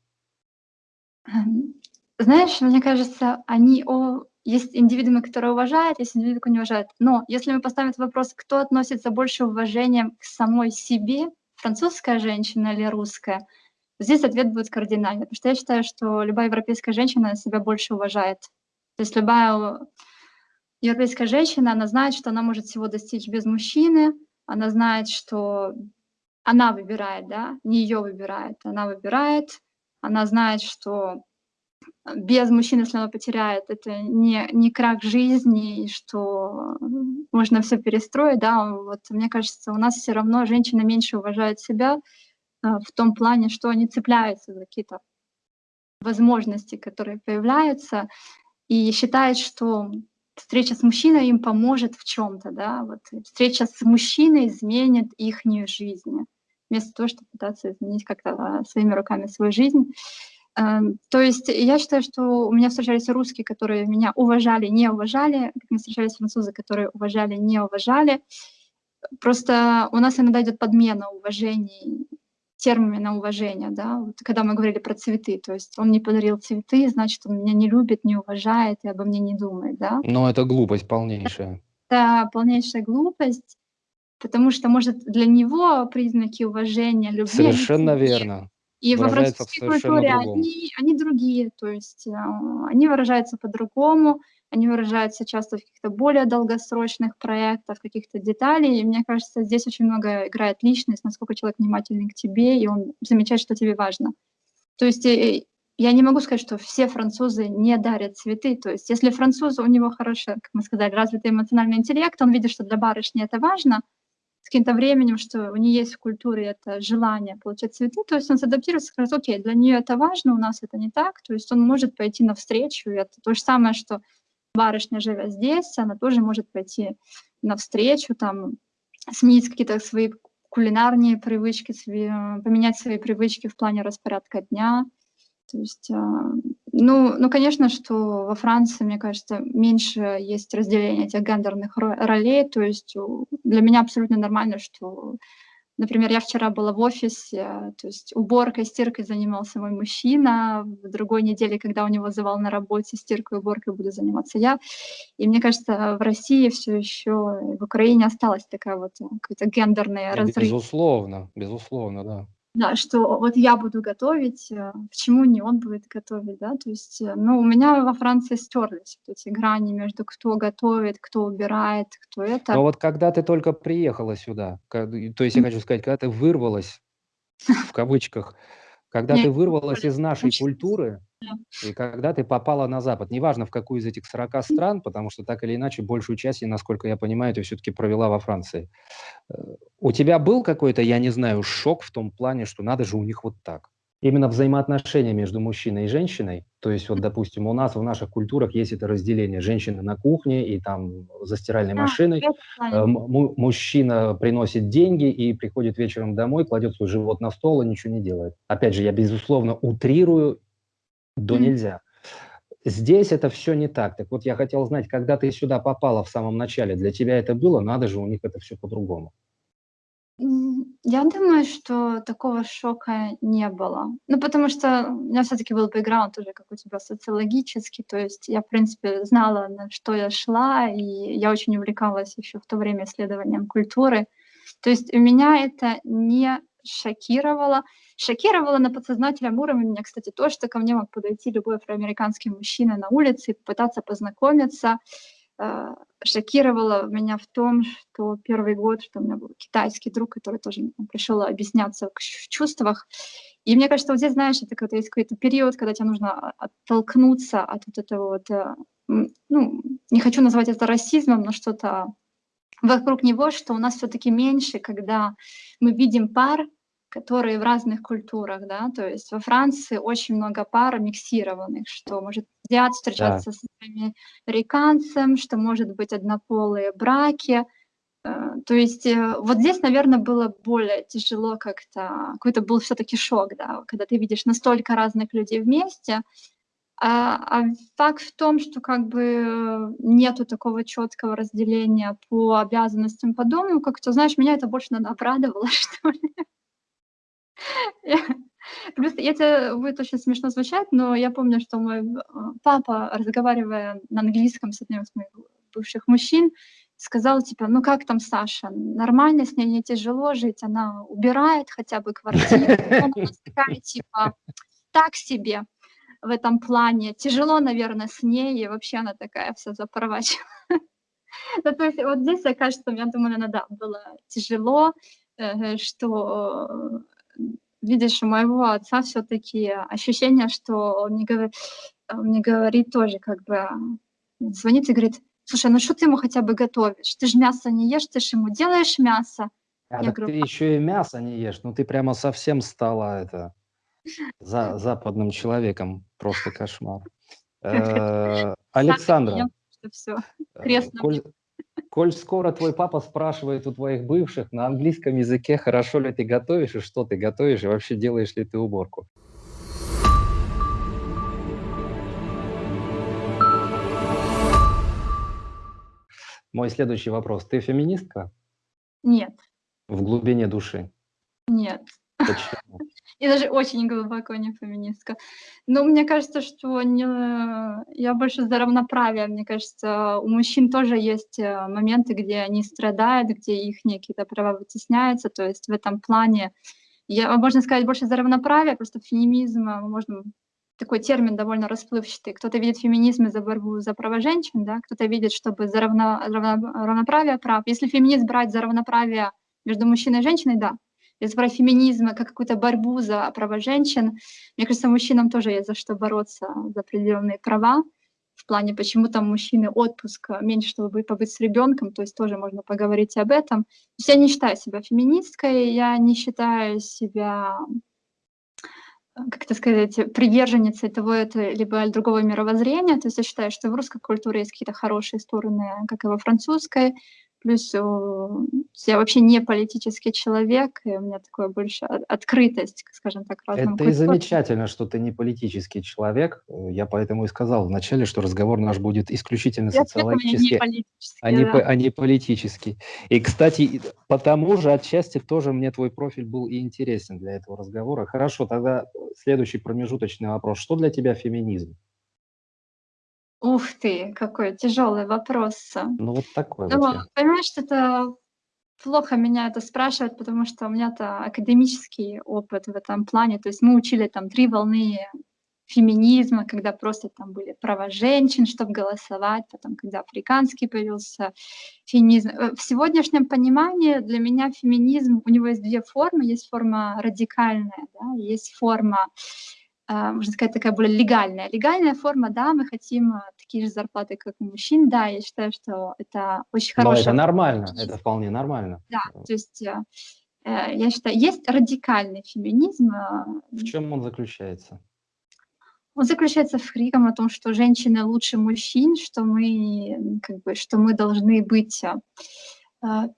Эм, Знаешь, мне кажется, они о... есть индивидуумы, которые уважают, есть индивидуумы, которые не уважают. Но если мы поставим этот вопрос, кто относится больше уважением к самой себе, французская женщина или русская, Здесь ответ будет кардинальный, потому что я считаю, что любая европейская женщина себя больше уважает. То есть любая европейская женщина, она знает, что она может всего достичь без мужчины, она знает, что она выбирает, да, не ее выбирает, она выбирает, она знает, что без мужчины, она потеряет, это не, не крах жизни, что можно все перестроить, да, вот мне кажется, у нас все равно женщина меньше уважает себя а, в том плане, что они цепляются за какие-то возможности, которые появляются, и считает, что встреча с мужчиной им поможет в чем-то, да, вот встреча с мужчиной изменит их жизнь, вместо того, чтобы пытаться изменить как-то своими руками свою жизнь. Эм, то есть я считаю, что у меня встречались русские, которые меня уважали, не уважали, как мне встречались французы, которые уважали, не уважали. Просто у нас иногда идет подмена уважений, термина уважения, да, вот когда мы говорили про цветы, то есть он не подарил цветы, значит, он меня не любит, не уважает и обо мне не думает, да. Но это глупость полнейшая. Это полнейшая глупость, потому что, может, для него признаки уважения, любви... Совершенно верно. И во французской культуре они, они другие, то есть э, они выражаются по-другому, они выражаются часто в каких-то более долгосрочных проектах, каких-то деталей. И мне кажется, здесь очень много играет личность, насколько человек внимательный к тебе, и он замечает, что тебе важно. То есть э, я не могу сказать, что все французы не дарят цветы. То есть если француз, у него хороший, как мы сказали, развитый эмоциональный интеллект, он видит, что для барышни это важно, с каким-то временем, что у нее есть в культуре это желание получать цветы, то есть он адаптируется, скажет, окей, для нее это важно, у нас это не так, то есть он может пойти навстречу, это то же самое, что барышня, живя здесь, она тоже может пойти навстречу, там, сменить какие-то свои кулинарные привычки, свои, поменять свои привычки в плане распорядка дня. То есть, а, ну, ну, конечно, что во Франции, мне кажется, меньше есть разделения этих гендерных ролей. То есть для меня абсолютно нормально, что Например, я вчера была в офисе, то есть уборкой, стиркой занимался мой мужчина, в другой неделе, когда у него завал на работе, стиркой, уборкой буду заниматься я. И мне кажется, в России все еще, в Украине осталась такая вот э, какая-то гендерная разрыв. Безусловно, безусловно, да. Да, что вот я буду готовить, э, почему не он будет готовить, да, то есть, э, ну, у меня во Франции стерлись вот эти грани между кто готовит, кто убирает, кто это. Но вот когда ты только приехала сюда, то есть я хочу сказать, когда ты вырвалась, в кавычках, когда ты вырвалась из нашей культуры, и когда ты попала на Запад, неважно в какую из этих 40 стран, потому что так или иначе большую часть, насколько я понимаю, ты все-таки провела во Франции. Э, у тебя был какой-то, я не знаю, шок в том плане, что надо же у них вот так? Именно взаимоотношения между мужчиной и женщиной, то есть вот, допустим, у нас в наших культурах есть это разделение женщины на кухне и там за стиральной машиной, э, мужчина приносит деньги и приходит вечером домой, кладет свой живот на стол и ничего не делает. Опять же, я безусловно утрирую до нельзя. Здесь это все не так. Так вот, я хотел знать, когда ты сюда попала в самом начале, для тебя это было, надо же, у них это все по-другому. Я думаю, что такого шока не было. Ну, потому что у меня все-таки был бэкграунд уже, как у тебя, социологический. То есть я, в принципе, знала, на что я шла, и я очень увлекалась еще в то время исследованием культуры. То есть у меня это не шокировало. Шокировало на подсознательном уровне меня, кстати, то, что ко мне мог подойти любой афроамериканский мужчина на улице и попытаться познакомиться. Э, шокировало меня в том, что первый год, что у меня был китайский друг, который тоже пришел объясняться в чувствах. И мне кажется, вот здесь, знаешь, это какой-то, есть какой-то период, когда тебе нужно оттолкнуться от вот этого вот, э, ну, не хочу назвать это расизмом, но что-то вокруг него, что у нас все-таки меньше, когда мы видим пар, которые в разных культурах, да, то есть во Франции очень много пар миксированных, что может азиат встречаться да. с американцем, что может быть однополые браки, э, то есть э, вот здесь, наверное, было более тяжело как-то, какой-то был все-таки шок, да, когда ты видишь настолько разных людей вместе, а, а факт в том, что как бы нету такого четкого разделения по обязанностям по дому, как-то, знаешь, меня это больше, наверное, обрадовало, что ли. Плюс, это будет очень смешно звучать, но я помню, что мой э, папа, разговаривая на английском с одним из моих бывших мужчин, сказал, типа, ну как там Саша, нормально, с ней не тяжело жить, она убирает хотя бы квартиру, она такая, типа, так себе в этом плане, тяжело, наверное, с ней, и вообще она такая вся запорвачивает. Ну, то есть вот здесь, кажется, я думаю, наверное, да, было тяжело, э, что видишь, у моего отца все-таки ощущение, что он мне говорит, он мне говорит тоже, как бы, звонит и говорит, слушай, ну что ты ему хотя бы готовишь? Ты же мясо не ешь, ты же ему делаешь мясо. А Я говорю, ты еще и мясо не ешь, ну ты прямо совсем стала это за, западным человеком, просто кошмар. Э, Александра, э, коль скоро твой папа спрашивает у твоих бывших на английском языке, хорошо ли ты готовишь и что ты готовишь, и вообще делаешь ли ты уборку? Мой следующий вопрос. Ты феминистка? Нет. В глубине души? Нет. Почему? И даже очень глубоко не феминистка. Но мне кажется, что не... я больше за равноправие. Мне кажется, у мужчин тоже есть э, моменты, где они страдают, где их какие-то права вытесняются. То есть в этом плане я, можно сказать, больше за равноправие, просто феминизм, э, можно такой термин довольно расплывчатый. Кто-то видит феминизм за борьбу за права женщин, да? кто-то видит, чтобы за равно, равно, равноправие прав. Если феминизм брать за равноправие между мужчиной и женщиной, да. Если брать феминизм как какую-то борьбу за права женщин, мне кажется, мужчинам тоже есть за что бороться за определенные права. В плане, почему там мужчины отпуск меньше, чтобы побыть с ребенком, то есть тоже можно поговорить об этом. То есть я не считаю себя феминисткой, я не считаю себя как это сказать, приверженницей того это либо другого мировоззрения. То есть я считаю, что в русской культуре есть какие-то хорошие стороны, как и во французской. Плюс я вообще не политический человек, и у меня такое больше открытость, скажем так, разным Это и замечательно, что ты не политический человек. Я поэтому и сказал вначале, что разговор наш будет исключительно я социологический, не а, не, да. а не политический. И, кстати, потому же отчасти тоже мне твой профиль был и интересен для этого разговора. Хорошо, тогда следующий промежуточный вопрос. Что для тебя феминизм? Ух ты, какой тяжелый вопрос. Ну, вот такой Ну, вот понимаешь, это плохо меня это спрашивать, потому что у меня-то академический опыт в этом плане. То есть мы учили там три волны феминизма, когда просто там были права женщин, чтобы голосовать, потом, когда африканский появился феминизм. Э, в сегодняшнем понимании для меня феминизм, у него есть две формы. Есть форма радикальная, да, есть форма можно сказать, такая более легальная. Легальная форма, да, мы хотим а, такие же зарплаты, как у мужчин, да, я считаю, что это очень хорошо. это нормально, это вполне нормально. Да, то есть э, э, я считаю, есть радикальный феминизм. А, в чем он заключается? Он заключается в криком о том, что женщины лучше мужчин, что мы, как бы, что мы должны быть а,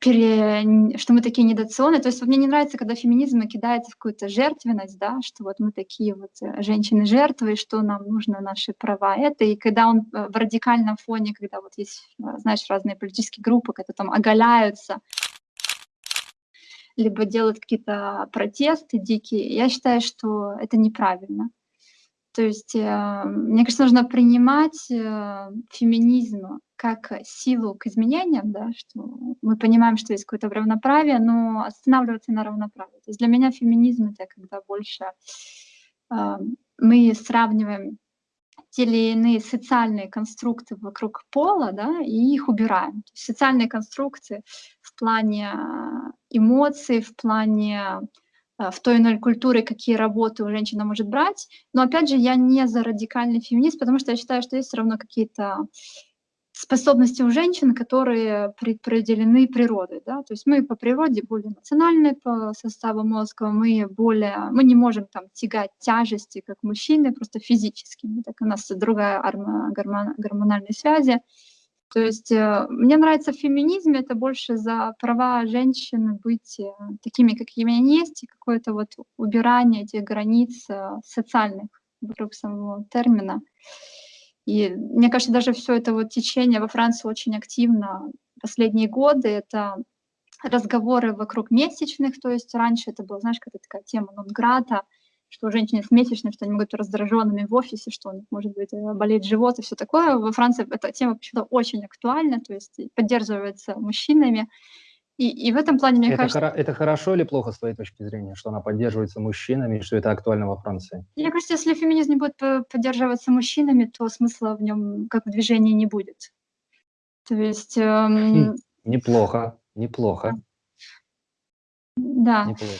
пере... что мы такие недооценены. То есть мне не нравится, когда феминизм кидается в какую-то жертвенность, да, что вот мы такие вот э, женщины-жертвы, что нам нужно наши права. Это и когда он э, в радикальном фоне, когда вот есть, э, знаешь, разные политические группы, когда там оголяются, либо делают какие-то протесты дикие, я считаю, что это неправильно. То есть, э, мне кажется, нужно принимать феминизм как силу к изменениям, да, что мы понимаем, что есть какое-то равноправие, но останавливаться на равноправии. То есть для меня феминизм — это когда больше э, мы сравниваем те или иные социальные конструкты вокруг пола, да, и их убираем. Социальные конструкции в плане эмоций, в плане Э, в той или иной культуре, какие работы у женщина может брать. Но опять же, я не за радикальный феминист, потому что я считаю, что есть все равно какие-то способности у женщин, которые предопределены природой. Да? То есть мы по природе более эмоциональны по составу мозга, мы, более, мы не можем там тягать тяжести, как мужчины, просто физически. Так у нас другая гормон, гормональные связи. То есть э, мне нравится в феминизме это больше за права женщин быть э, такими, какими они есть, и какое-то вот убирание этих границ э, социальных вокруг самого термина. И мне кажется, даже все это вот течение во Франции очень активно последние годы. Это разговоры вокруг месячных, то есть раньше это была, знаешь, какая-то такая тема Нонграда, что у женщин есть месячные, что они могут быть раздраженными в офисе, что у них может быть э, болеть живот и все такое. Во Франции эта тема почему-то очень актуальна, то есть поддерживается мужчинами. И, и в этом плане, мне это кажется... Хоро- это хорошо или плохо с твоей точки зрения, что она поддерживается мужчинами, что это актуально во Франции? Мне кажется, если феминизм не будет поддерживаться мужчинами, то смысла в нем как в движении не будет. То есть... Эм... Хм, неплохо, неплохо. Да. Неплохо.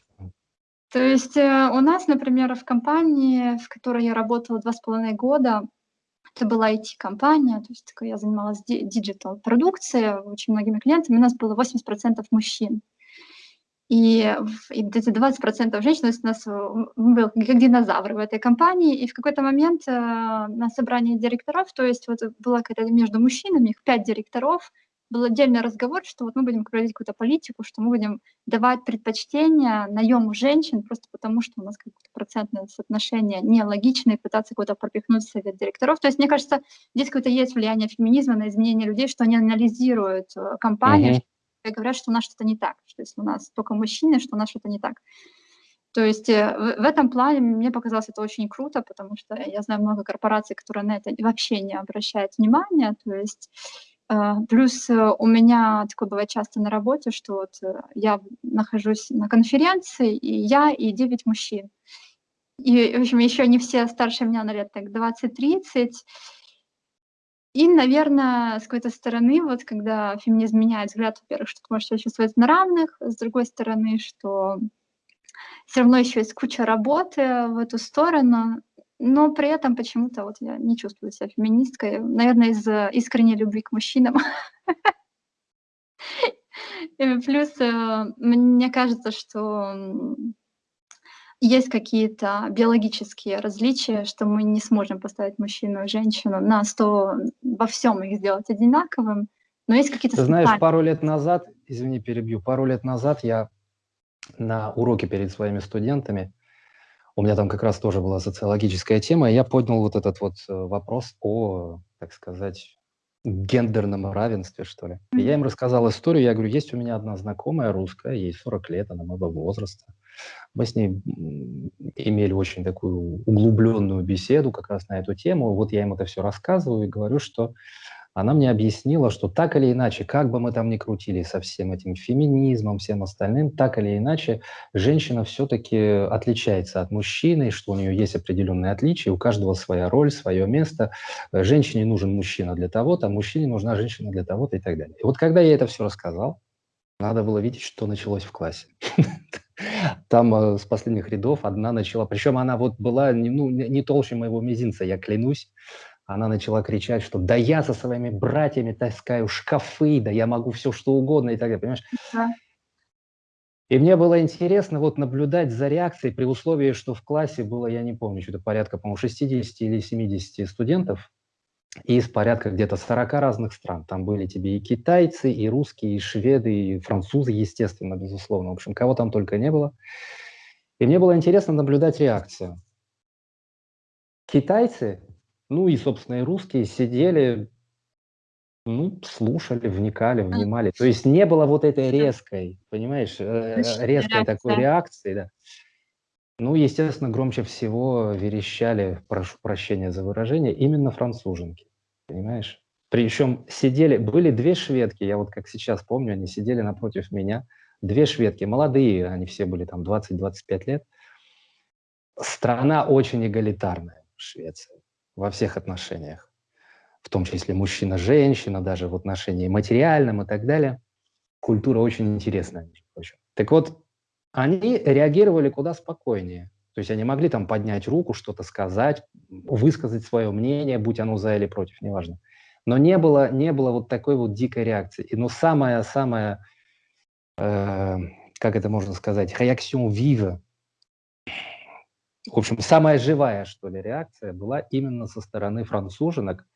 То есть э, у нас, например, в компании, в которой я работала два с половиной года, это была IT-компания, то есть я занималась диджитал-продукцией, очень многими клиентами, у нас было 80% мужчин. И, и эти 20% женщин, то есть у нас был как динозавры в этой компании, и в какой-то момент э, на собрании директоров, то есть вот была какая-то между мужчинами, их пять директоров, был отдельный разговор, что вот мы будем проводить какую-то политику, что мы будем давать предпочтение наему женщин просто потому, что у нас какое-то процентное соотношение нелогичное, пытаться куда-то пропихнуть в совет директоров. То есть, мне кажется, здесь какое-то есть влияние феминизма на изменение людей, что они анализируют э, компанию, mm-hmm. и говорят, что у нас что-то не так, что если у нас только мужчины, что у нас что-то не так. То есть э, в, в этом плане мне показалось это очень круто, потому что я знаю много корпораций, которые на это вообще не обращают внимания. То есть плюс э, у меня такое бывает часто на работе, что вот э, я нахожусь на конференции, и я, и 9 мужчин. И, в общем, еще не все старше меня на лет так 20-30. И, наверное, с какой-то стороны, вот когда феминизм меняет взгляд, во-первых, что ты можешь себя чувствовать на равных, с другой стороны, что все равно еще есть куча работы в эту сторону, но при этом почему-то вот я не чувствую себя феминисткой, наверное, из искренней любви к мужчинам. Плюс э, мне кажется, что есть какие-то биологические различия, что мы не сможем поставить мужчину и женщину на 100, во всем их сделать одинаковым, но есть какие-то... Ты знаешь, пару лет назад, извини, перебью, пару лет назад я на уроке перед своими студентами у меня там как раз тоже была социологическая тема, и я поднял вот этот вот э, вопрос о, так сказать, гендерном равенстве, что ли. И я им рассказал историю, я говорю, есть у меня одна знакомая русская, ей 40 лет, она моего возраста. Мы с ней имели очень такую углубленную беседу как раз на эту тему. Вот я им это все рассказываю и говорю, что она мне объяснила, что так или иначе, как бы мы там ни крутили со всем этим феминизмом, всем остальным, так или иначе, женщина все-таки отличается от мужчины, что у нее есть определенные отличия, у каждого своя роль, свое место. Женщине нужен мужчина для того-то, а мужчине нужна женщина для того-то и так далее. И вот когда я это все рассказал, надо было видеть, что началось в классе. Там э, с последних рядов одна начала, причем она вот была ну, не толще моего мизинца, я клянусь, она начала кричать, что да я со своими братьями таскаю шкафы, да я могу все что угодно и так далее, понимаешь? Да. И мне было интересно вот наблюдать за реакцией при условии, что в классе было, я не помню, что-то порядка, по-моему, 60 или 70 студентов, и из порядка где-то 40 разных стран. Там были тебе и китайцы, и русские, и шведы, и французы, естественно, безусловно. В общем, кого там только не было. И мне было интересно наблюдать реакцию. Китайцы ну и, собственно, и русские сидели, ну, слушали, вникали, внимали. То есть не было вот этой резкой, понимаешь, э, резкой такой реакции, да. Ну, естественно, громче всего верещали, прошу прощения за выражение, именно француженки, понимаешь? Причем сидели, были две шведки, я вот как сейчас помню, они сидели напротив меня, две шведки, молодые, они все были там 20-25 лет. Страна очень эгалитарная, Швеция во всех отношениях, в том числе мужчина-женщина, даже в отношении материальном и так далее. Культура очень интересная. Так вот, они реагировали куда спокойнее. То есть они могли там поднять руку, что-то сказать, высказать свое мнение, будь оно за или против, неважно. Но не было, не было вот такой вот дикой реакции. Но самая-самая, э, как это можно сказать, реакцион vive, в общем, самая живая, что ли, реакция была именно со стороны француженок,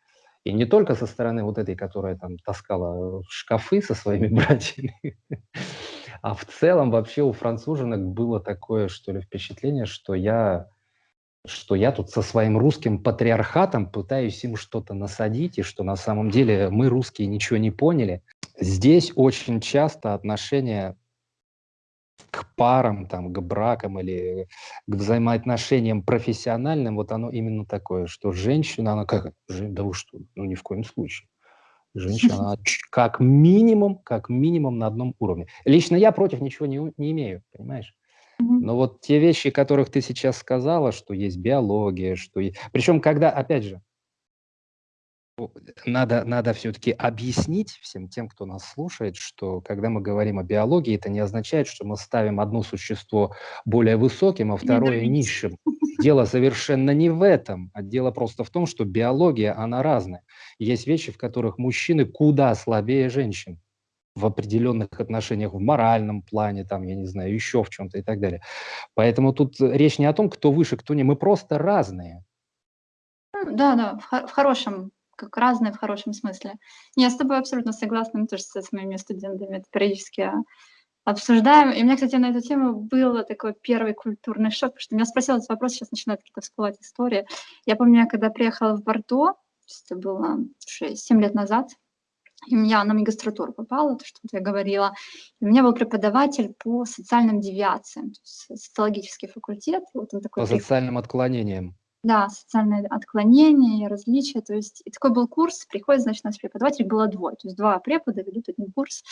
и не только со стороны вот этой, которая там таскала шкафы со своими братьями, а в целом вообще у француженок было такое, что ли, впечатление, что я, что я тут со своим русским патриархатом пытаюсь им что-то насадить, и что на самом деле мы, русские, ничего не поняли. Здесь очень часто отношения к парам, там, к бракам или к взаимоотношениям профессиональным, вот оно именно такое, что женщина, она как, да вы что, ну ни в коем случае. Женщина, она как минимум, как минимум на одном уровне. Лично я против ничего не, не имею, понимаешь? Но вот те вещи, которых ты сейчас сказала, что есть биология, что. Причем, когда, опять же, надо, надо все-таки объяснить всем тем, кто нас слушает, что когда мы говорим о биологии, это не означает, что мы ставим одно существо более высоким, а второе низшим. Дело совершенно не в этом, а дело просто в том, что биология, она разная. Есть вещи, в которых мужчины куда слабее женщин в определенных отношениях, в моральном плане, там, я не знаю, еще в чем-то и так далее. Поэтому тут речь не о том, кто выше, кто не, мы просто разные. Да, да, в, в хорошем как разные в хорошем смысле. Я с тобой абсолютно согласна, мы тоже с моими студентами это периодически обсуждаем. И у меня, кстати, на эту тему был такой первый культурный шок, потому что меня спросил этот вопрос, сейчас начинают какие-то всплывать истории. Я помню, я когда приехала в Бордо, это было 6-7 лет назад, и меня на магистратуру попала, то, что я говорила. И у меня был преподаватель по социальным девиациям, то есть социологический факультет. Вот он такой по социальным отклонениям. Да, социальные отклонения, различия. То есть и такой был курс, приходит, значит, у нас преподаватель было двое. То есть два препода ведут один курс.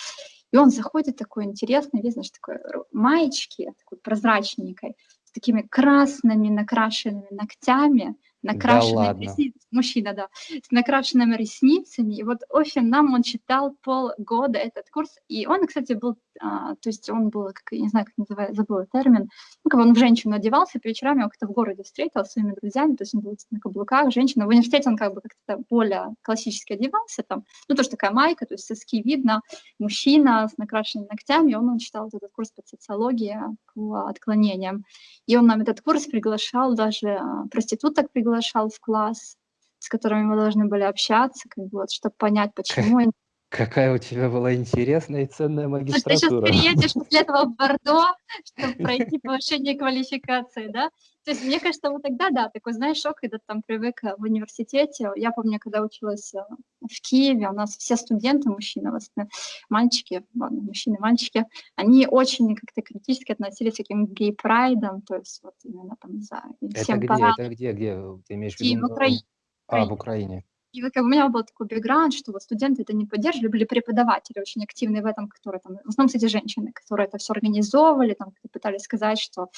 И он заходит такой интересный, весь, значит, такой маечки, такой прозрачненькой, с такими красными накрашенными ногтями, накрашенными да ресницами, мужчина, да, с накрашенными ресницами. И вот очень нам он читал полгода этот курс, и он, кстати, был, а, то есть он был, как, не знаю, как называется, забыла термин, ну, как он в женщину одевался, по вечерам я как-то в городе встретил с своими друзьями, то есть он был на каблуках, женщина. В университете он как бы как-то более классически одевался там, ну, тоже такая майка, то есть соски видно, мужчина с накрашенными ногтями, он, он читал этот курс по социологии, по отклонениям. И он нам этот курс приглашал, даже а, проституток приглашал, приглашал в класс, с которыми мы должны были общаться, как бы вот, чтобы понять, почему они Какая у тебя была интересная и ценная магистратура. Ты сейчас переедешь после этого в Бордо, чтобы пройти повышение квалификации, да? То есть мне кажется, вот тогда, да, такой, знаешь, шок, когда ты там привык в университете. Я помню, когда училась э, в Киеве, у нас все студенты, мужчины, в основном, мальчики, ладно, мужчины, мальчики, они очень как-то критически относились к таким гей-прайдам, то есть вот именно там за всем Это где, это где, где ты имеешь в виду? в Украине. А, в Украине. И вот как у меня был такой бэкграунд, что вот студенты это не поддерживали, были преподаватели очень активные в этом, которые там, в основном, кстати, женщины, которые это все организовывали, там пытались сказать, что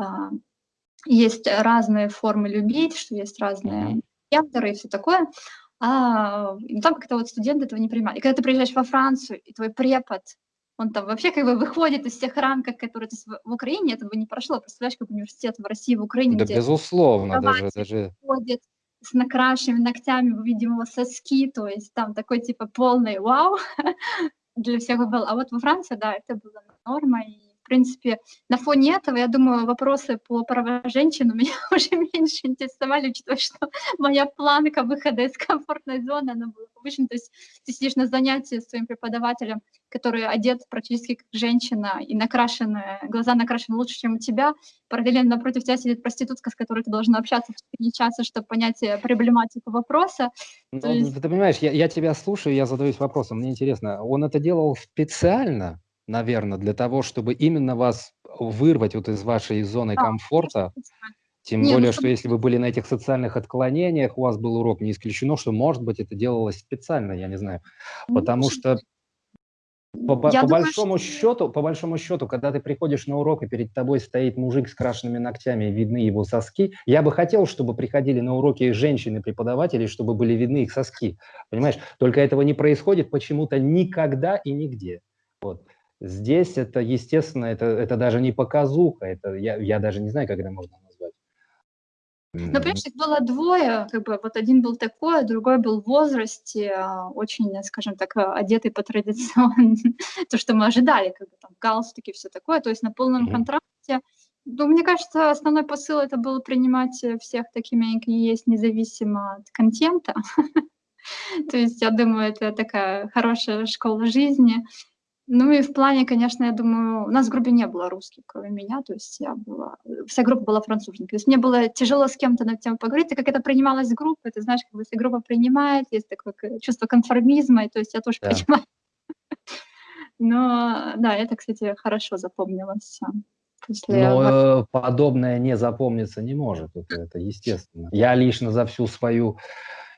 э, есть разные формы любить, что есть разные гендеры и все такое. А там как-то вот студенты этого не принимали. И когда ты приезжаешь во Францию, и твой препод, он там вообще как бы выходит из всех рамок, которые... То есть в Украине этого не прошло. Представляешь, как университет в России, в Украине, Да, безусловно, даже, даже... Ходит, с накрашенными ногтями, видимо, соски, то есть там такой типа полный вау для всех был. А вот во Франции, да, это было норма, и принципе, на фоне этого, я думаю, вопросы по правам женщин у меня уже меньше интересовали, учитывая, что моя планка выхода из комфортной зоны, она была повышена. То есть ты сидишь на занятии с своим преподавателем, который одет практически как женщина и накрашены, глаза накрашены лучше, чем у тебя. Параллельно напротив тебя сидит проститутка, с которой ты должен общаться в 4 часа, чтобы понять э, проблематику вопроса. Ну, есть... Ты понимаешь, я, я тебя слушаю, я задаюсь вопросом, мне интересно, он это делал специально? Наверное, для того, чтобы именно вас вырвать вот из вашей зоны да, комфорта. Тем не, ну более, ну, что если вы были на этих социальных отклонениях, у вас был урок, не исключено, что, может быть, это делалось специально, я не знаю. Ну, Потому что по, по, по большому что... счету, по большому счету, когда ты приходишь на урок и перед тобой стоит мужик с крашенными ногтями видны его соски, я бы хотел, чтобы приходили на уроки женщины-преподаватели, чтобы были видны их соски, понимаешь? Только этого не происходит почему-то никогда и нигде. Вот. Здесь это, естественно, это, это даже не показуха, это я, я даже не знаю, как это можно назвать. Ну, понимаешь, их было двое, как бы вот один был такой, а другой был в возрасте, а, очень, скажем так, одетый по традиционно, то, что мы ожидали, как бы там галстуки, все такое, то есть на полном mm -hmm. контрасте. Ну, мне кажется, основной посыл это был принимать всех такими, какие есть, независимо от контента. То есть, я думаю, это такая хорошая школа жизни. Ну и в плане, конечно, я думаю, у нас в группе не было русских, кроме меня, то есть я была, вся группа была француженкой. То есть мне было тяжело с кем-то на тему поговорить, и как это принималось группой, ты знаешь, как бы, если группа принимает, есть такое чувство конформизма, и то есть я тоже да. принимаю. Но да, это, кстати, хорошо запомнилось. После... Но э, подобное не запомниться не может, это, это естественно. Я лично за всю свою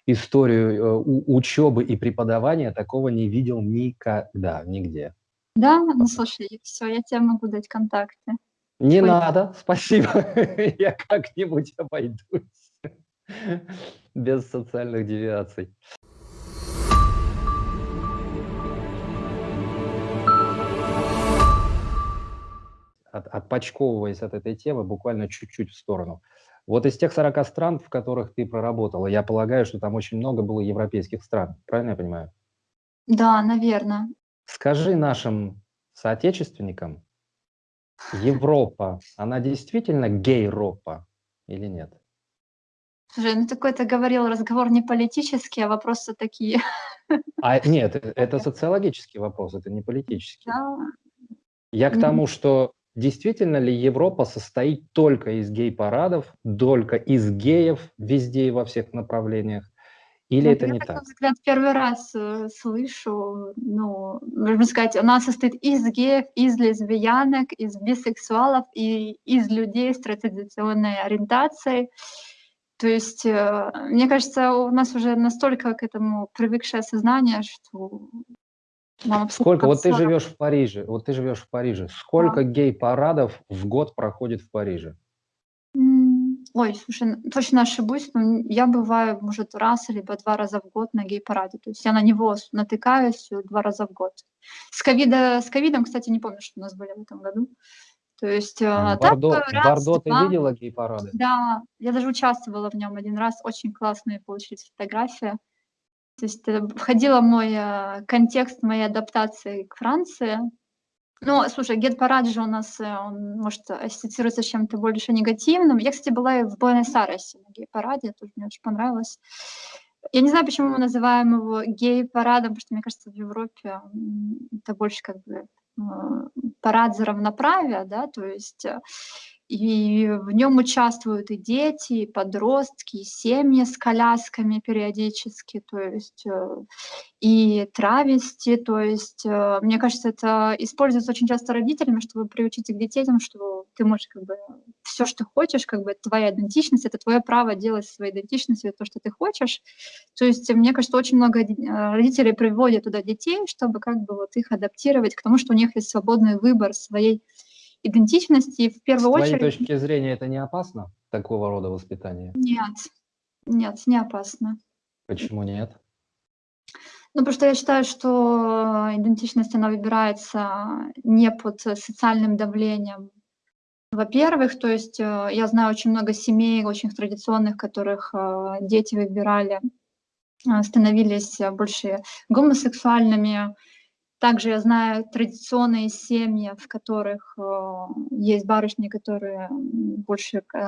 историю э, учебы и преподавания такого не видел никогда, нигде. Да? Ну, слушай, все, я тебе могу дать контакты. Не Ой. надо, спасибо. я как-нибудь обойдусь. Без социальных девиаций. От, отпочковываясь от этой темы буквально чуть-чуть в сторону. Вот из тех 40 стран, в которых ты проработала, я полагаю, что там очень много было европейских стран. Правильно я понимаю? Да, наверное. Скажи нашим соотечественникам, Европа, она действительно гей-ропа или нет? Слушай, ну ты говорил, разговор не политический, а вопросы такие. А нет, это социологический вопрос, это не политический. Да. Я к тому, что действительно ли Европа состоит только из гей-парадов, только из геев везде и во всех направлениях, или ну, это не так? взгляд первый раз э, слышу, ну, можно сказать, она состоит из геев, из лесбиянок, из бисексуалов и из людей с традиционной ориентацией. То есть, э, мне кажется, у нас уже настолько к этому привыкшее сознание, что Сколько, вот ты живешь в Париже, вот ты живешь в Париже, сколько да. гей-парадов в год проходит в Париже? Ой, слушай, точно ошибусь, но я бываю, может, раз либо два раза в год на гей-параде. То есть я на него натыкаюсь э, два раза в год. С, ковида, с ковидом, кстати, не помню, что у нас были в этом году. То есть а, Бордо, так, раз, Бордо ты видела гей-парады? Да, я даже участвовала в нем один раз. Очень классные получились фотографии. То есть это входила мой э, контекст моей адаптации к Франции. Ну, слушай, гет-парад же у нас, э, он может ассоциируется с чем-то больше негативным. Я, кстати, была и в Буэнос-Айресе на гей-параде, тоже мне очень понравилось. Я не знаю, почему мы называем его гей-парадом, потому что, мне кажется, в Европе это больше как бы э, парад за равноправие, да, то есть и в нем участвуют и дети, и подростки, и семьи с колясками периодически, то есть э, и травести, то есть э, мне кажется, это используется очень часто родителями, чтобы приучить их детей тем, что ты можешь как бы все, что хочешь, как бы это твоя идентичность, это твое право делать своей идентичностью то, что ты хочешь. То есть мне кажется, очень много э, родителей приводят туда детей, чтобы как бы вот их адаптировать к тому, что у них есть свободный выбор своей. В первую С очередь... твоей точки зрения это не опасно, такого рода воспитание? Нет, нет, не опасно. Почему нет? Ну, потому что я считаю, что идентичность, она выбирается не под социальным давлением. Во-первых, то есть э, я знаю очень много семей, очень традиционных, которых э, дети выбирали, э, становились больше гомосексуальными, также я знаю традиционные семьи, в которых э, есть барышни, которые больше э,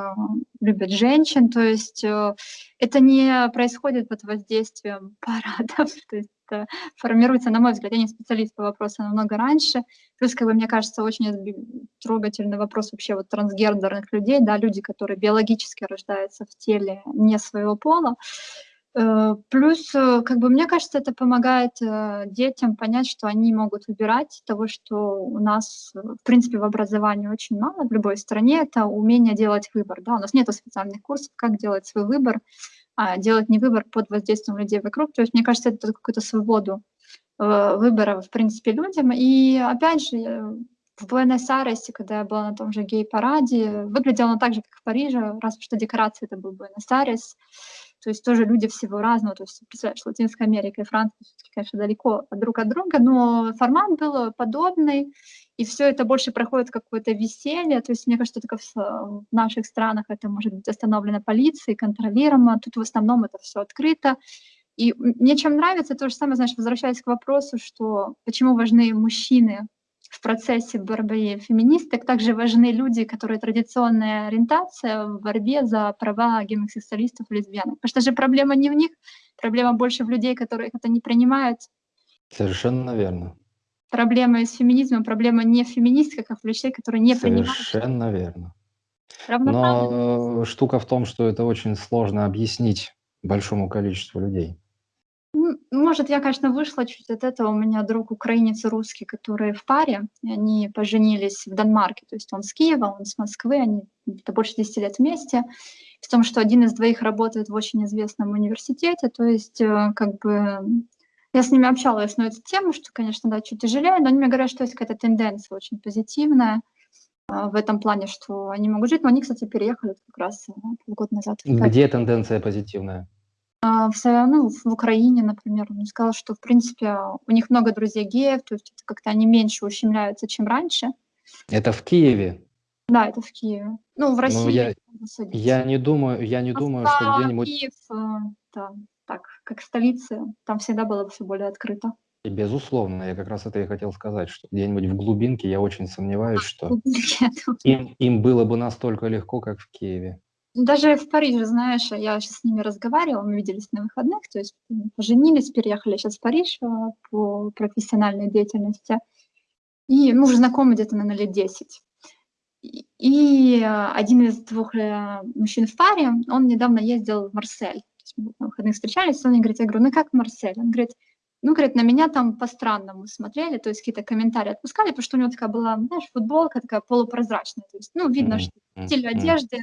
любят женщин. То есть э, это не происходит под воздействием парадов. То есть это формируется, на мой взгляд, я не специалист по вопросу намного раньше. Плюс, как бы, мне кажется, очень трогательный вопрос вообще вот трансгендерных людей, да, люди, которые биологически рождаются в теле не своего пола. Э, плюс, э, как бы, мне кажется, это помогает э, детям понять, что они могут выбирать того, что у нас, в принципе, в образовании очень мало в любой стране, это умение делать выбор. Да? У нас нет специальных курсов, как делать свой выбор, а делать не выбор под воздействием людей вокруг. То есть, мне кажется, это какую-то свободу выбора, в принципе, людям. И, опять же, в Буэнос-Айресе, когда я была на том же гей-параде, выглядело так же, как в Париже, раз что декорация это был Буэнос-Айрес. То есть тоже люди всего разного. То есть, представляешь, Латинская Америка и Франция, конечно, далеко друг от друга, но формат был подобный, и все это больше проходит какое-то веселье. То есть, мне кажется, только в наших странах это может быть остановлено полицией, контролируемо. Тут в основном это все открыто. И мне чем нравится, то же самое, знаешь, возвращаясь к вопросу, что почему важны мужчины в процессе борьбы феминисток также важны люди, которые традиционная ориентация в борьбе за права гомосексуалистов и лесбиянок. Потому что же проблема не в них, проблема больше в людей, которые это не принимают. Совершенно верно. Проблема с феминизмом, проблема не в феминистках, а в людей, которые не Совершенно принимают. Совершенно верно. Но штука в том, что это очень сложно объяснить большому количеству людей. Может, я, конечно, вышла чуть от этого. У меня друг украинец и русский, которые в паре, они поженились в Данмарке. То есть он с Киева, он с Москвы, они это больше 10 лет вместе. В том, что один из двоих работает в очень известном университете, то есть э, как бы я с ними общалась на эту тему, что, конечно, да, чуть тяжелее, но они мне говорят, что есть какая-то тенденция очень позитивная а, в этом плане, что они могут жить. Но они, кстати, переехали как раз э, полгода назад. Где тенденция позитивная? А, в, ну, в Украине, например, он сказал, что, в принципе, у них много друзей геев, то есть как-то они меньше ущемляются, чем раньше. Это в Киеве? Да, это в Киеве. Ну, в ну, России. Ну, я, я не думаю, я не думаю, что где-нибудь... Киев, э, да, так, как столица, там всегда было все более открыто. И безусловно, я как раз это и хотел сказать, что где-нибудь в глубинке я очень сомневаюсь, что им, им было бы настолько легко, как в Киеве. Даже в Париже, знаешь, я сейчас с ними разговаривала, мы виделись на выходных, то есть поженились, переехали сейчас в Париж э, по профессиональной деятельности. И мы уже знакомы где-то, на лет 10. И один из двух э, мужчин в паре, он недавно ездил в Марсель на выходных встречались, он мне говорит, я говорю, ну как Марсель? Он говорит, ну, говорит, на меня там по-странному смотрели, то есть какие-то комментарии отпускали, потому что у него такая была, знаешь, футболка такая полупрозрачная, то есть, ну, видно, что стиль одежды,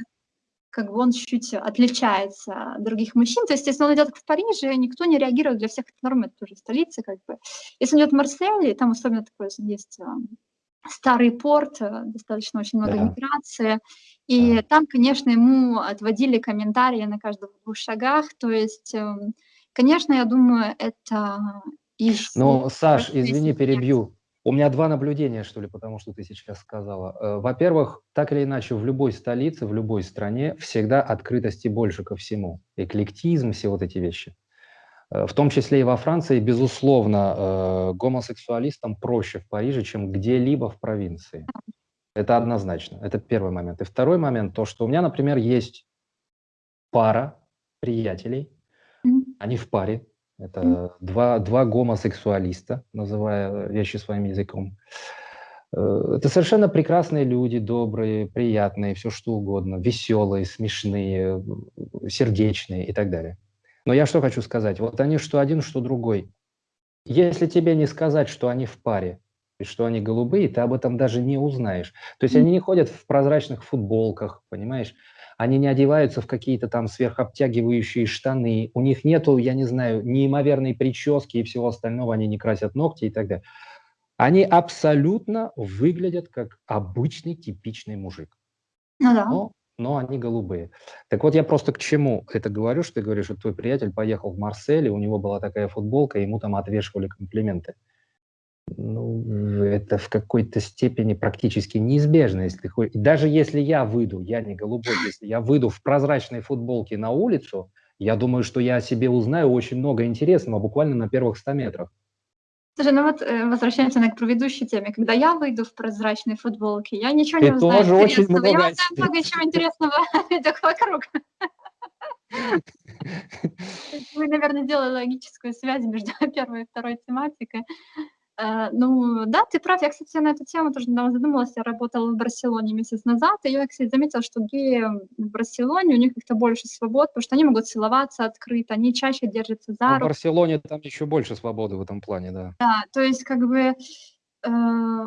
как бы он чуть-чуть отличается от других мужчин. То есть, если он идет в Париже, никто не реагирует, для всех это норма, это тоже столица, как бы. Если он идет в Марсель, там особенно такое есть старый порт, э, достаточно очень много да. миграции. И да. там, конечно, ему отводили комментарии на каждых двух шагах. То есть, эм, конечно, я думаю, это из... Ну, Саш, извини, перебью. У меня два наблюдения, что ли, потому что ты сейчас сказала. Э, во-первых, так или иначе, в любой столице, в любой стране всегда открытости больше ко всему. Эклектизм, все вот эти вещи. Э, в том числе и во Франции, безусловно, э, гомосексуалистам проще в Париже, чем где-либо в провинции. Это однозначно. Это первый момент. И второй момент, то, что у меня, например, есть пара приятелей, они в паре, это два, два гомосексуалиста, называя вещи своим языком. Э, это совершенно прекрасные люди, добрые, приятные, все что угодно, веселые, смешные, сердечные и так далее. Но я что хочу сказать? Вот они что один, что другой. Если тебе не сказать, что они в паре, и что они голубые, ты об этом даже не узнаешь. То есть они не ходят в прозрачных футболках, понимаешь? Они не одеваются в какие-то там сверхобтягивающие штаны. У них нету, я не знаю, неимоверной прически и всего остального. Они не красят ногти и так далее. Они абсолютно выглядят как обычный типичный мужик. Ну да. Но но они голубые. Так вот, я просто к чему это говорю, что ты говоришь, что твой приятель поехал в Марсель, и у него была такая футболка, и ему там отвешивали комплименты. Ну, это в какой-то степени практически неизбежно. Если ты Даже если я выйду, я не голубой, если я выйду в прозрачной футболке на улицу, я думаю, что я о себе узнаю очень много интересного буквально на первых 100 метрах. Слушай, ну вот э, возвращаемся к предыдущей теме. Когда я выйду в прозрачной футболке, я ничего Ты не узнаю тоже очень много Я узнаю много чего интересного вокруг. Вы, наверное, сделали логическую связь между первой и второй тематикой. Э, ну, да, ты прав. Я, кстати, на эту тему тоже недавно задумалась. Я работала в Барселоне месяц назад, и я, кстати, заметила, что геи в Барселоне, у них как-то больше свобод, потому что они могут целоваться открыто, они чаще держатся за руку. В Барселоне там еще больше свободы в этом плане, да. Да, то есть как бы э,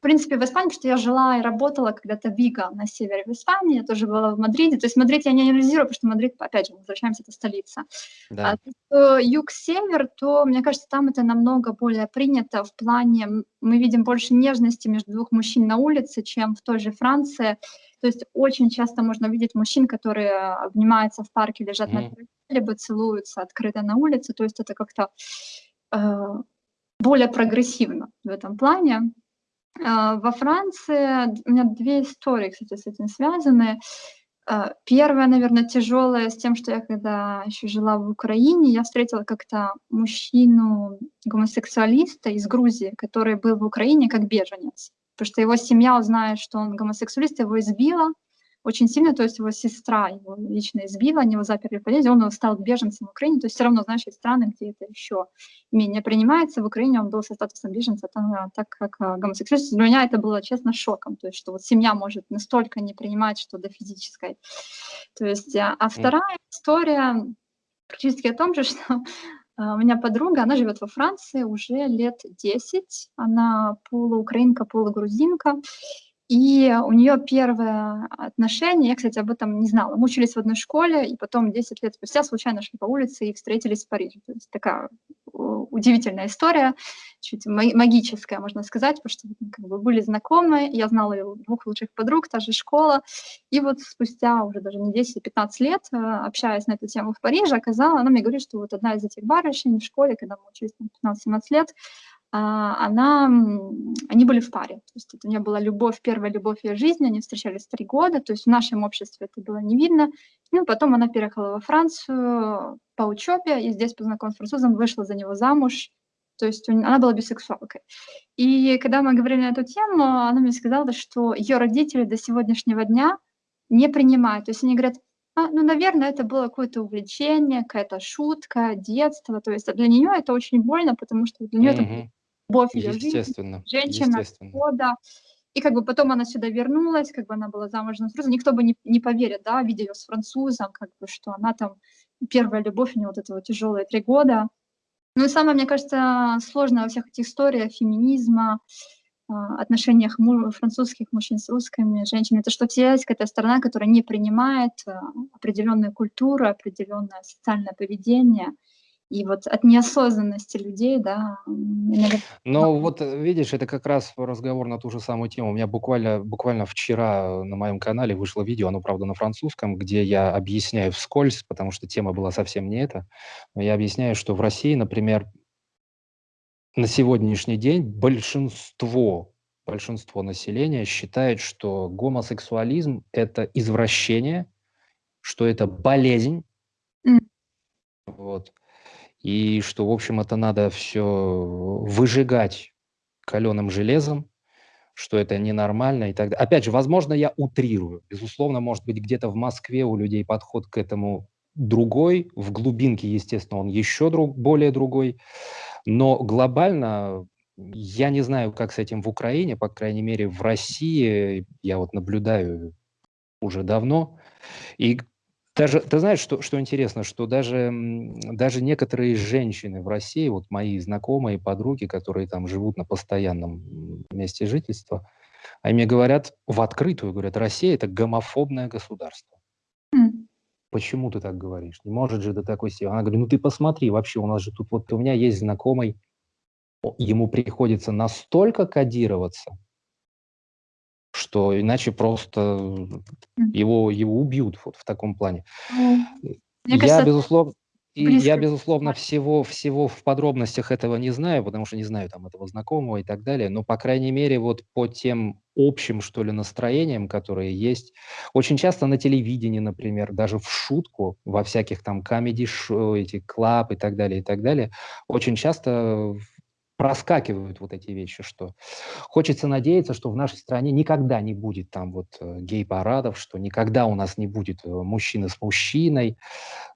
в принципе, в Испании, потому что я жила и работала когда-то в Виго на севере в Испании, я тоже была в Мадриде. То есть Мадрид я не анализирую, потому что Мадрид, опять же, возвращаемся, это столица. Да. А юг-север, то, мне кажется, там это намного более принято в плане, мы видим больше нежности между двух мужчин на улице, чем в той же Франции. То есть очень часто можно видеть мужчин, которые обнимаются в парке, лежат mm. на траве, либо целуются открыто на улице. То есть это как-то э, более прогрессивно в этом плане. А, во Франции у меня две истории, кстати, с этим связаны. А, первая, наверное, тяжелая с тем, что я когда еще жила в Украине, я встретила как-то мужчину гомосексуалиста из Грузии, который был в Украине как беженец. Потому что его семья узнает, что он гомосексуалист, его избила, очень сильно, то есть его сестра его лично избила, они его заперли в подъезде, он стал беженцем в Украине, то есть все равно, знаешь, есть страны, где это еще менее принимается, в Украине он был со статусом беженца, там, а, так как а, гомосексуальность, для меня это было, честно, шоком, то есть что вот семья может настолько не принимать, что до физической. То есть, а, а вторая история практически о том же, что у меня подруга, она живет во Франции уже лет 10. Она полуукраинка, полугрузинка. И у нее первое отношение, я, кстати, об этом не знала. Мы учились в одной школе, и потом 10 лет спустя случайно шли по улице и встретились в Париже. То есть такая удивительная история, чуть магическая, можно сказать, потому что как бы были знакомы, я знала ее двух лучших подруг, та же школа, и вот спустя уже даже не 10-15 лет, э, общаясь на эту тему в Париже, оказалось, она мне говорит, что вот одна из этих барышень в школе, когда мы учились 15-17 лет, а, она, они были в паре. То есть это у нее была любовь, первая любовь ее жизни, они встречались три года, то есть в нашем обществе это было не видно. Ну, потом она переехала во Францию по учебе, и здесь познакомилась с французом, вышла за него замуж, то есть она была бисексуалкой. И когда мы говорили на эту тему, она мне сказала, что ее родители до сегодняшнего дня не принимают. То есть они говорят, а, ну, наверное, это было какое-то увлечение, какая-то шутка, детство. То есть для нее это очень больно, потому что для нее mm-hmm. это любовь ее жизни, женщина естественно. года. И как бы потом она сюда вернулась, как бы она была замужем за французом. Никто бы не, не поверит, да, видя ее с французом, как бы, что она там, первая любовь у нее вот это вот тяжелые три года. Ну и самое, мне кажется, сложное во всех этих историях феминизма, а, отношениях французских мужчин с русскими женщинами, это что все есть какая-то страна, которая не принимает а, определенную культуру, определенное социальное поведение – и вот от неосознанности людей, да. Но вот э, видишь, это как раз разговор на ту же самую тему. У меня буквально, буквально вчера на моем канале вышло видео, оно, правда, на французском, где я объясняю вскользь, потому что тема была совсем не эта. Но я объясняю, что в России, например, на сегодняшний день большинство, большинство населения считает, что гомосексуализм – это извращение, что это болезнь, mm. вот, и что, в общем, это надо все выжигать каленым железом, что это ненормально и так далее. Опять же, возможно, я утрирую. Безусловно, может быть, где-то в Москве у людей подход к этому другой, в глубинке, естественно, он еще друг, более другой, но глобально я не знаю, как с этим в Украине, по крайней мере, в России я вот наблюдаю уже давно, и даже, ты знаешь, что, что интересно, что даже, даже некоторые женщины в России, вот мои знакомые, подруги, которые там живут на постоянном месте жительства, они мне говорят в открытую, говорят, Россия – это гомофобное государство. Mm. Почему ты так говоришь? Не может же до такой степени. Она говорит, ну ты посмотри, вообще у нас же тут, вот у меня есть знакомый, ему приходится настолько кодироваться, что иначе просто его, его убьют вот в таком плане. Ну, мне я, кажется, безусловно, и я, безусловно, всего, всего в подробностях этого не знаю, потому что не знаю там этого знакомого и так далее, но, по крайней мере, вот по тем общим, что ли, настроениям, которые есть, очень часто на телевидении, например, даже в шутку, во всяких там комедий-шоу, эти клаб и так далее, и так далее, очень часто проскакивают вот эти вещи, что хочется надеяться, что в нашей стране никогда не будет там вот э, гей-парадов, что никогда у нас не будет э, мужчины с мужчиной,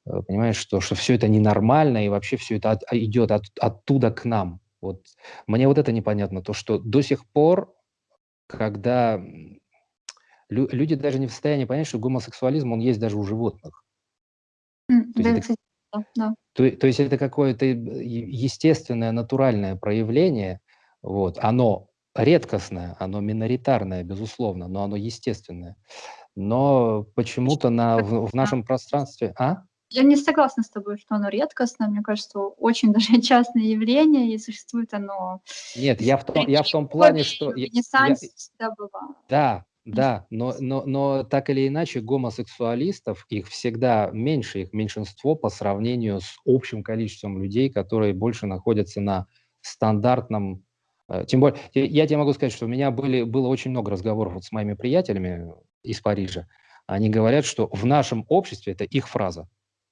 э, понимаешь, что, что все это ненормально и вообще все это от, а, идет от, оттуда к нам. Вот мне вот это непонятно, то, что до сих пор, когда лю люди даже не в состоянии понять, что гомосексуализм, он есть даже у животных. Mm, да, это, да. То, то есть это какое-то естественное, натуральное проявление, вот, оно редкостное, оно миноритарное, безусловно, но оно естественное. Но почему-то на, в, в нашем пространстве... А? Я не согласна с тобой, что оно редкостное. Мне кажется, очень даже частное явление, и существует оно... Нет, я в том, я в том плане, что... Ренессансе я, всегда бывало. Да, да, но, но, но так или иначе гомосексуалистов, их всегда меньше, их меньшинство по сравнению с общим количеством людей, которые больше находятся на стандартном... Э, тем более, я тебе могу сказать, что у меня были, было очень много разговоров вот с моими приятелями из Парижа. Они говорят, что в нашем обществе, это их фраза,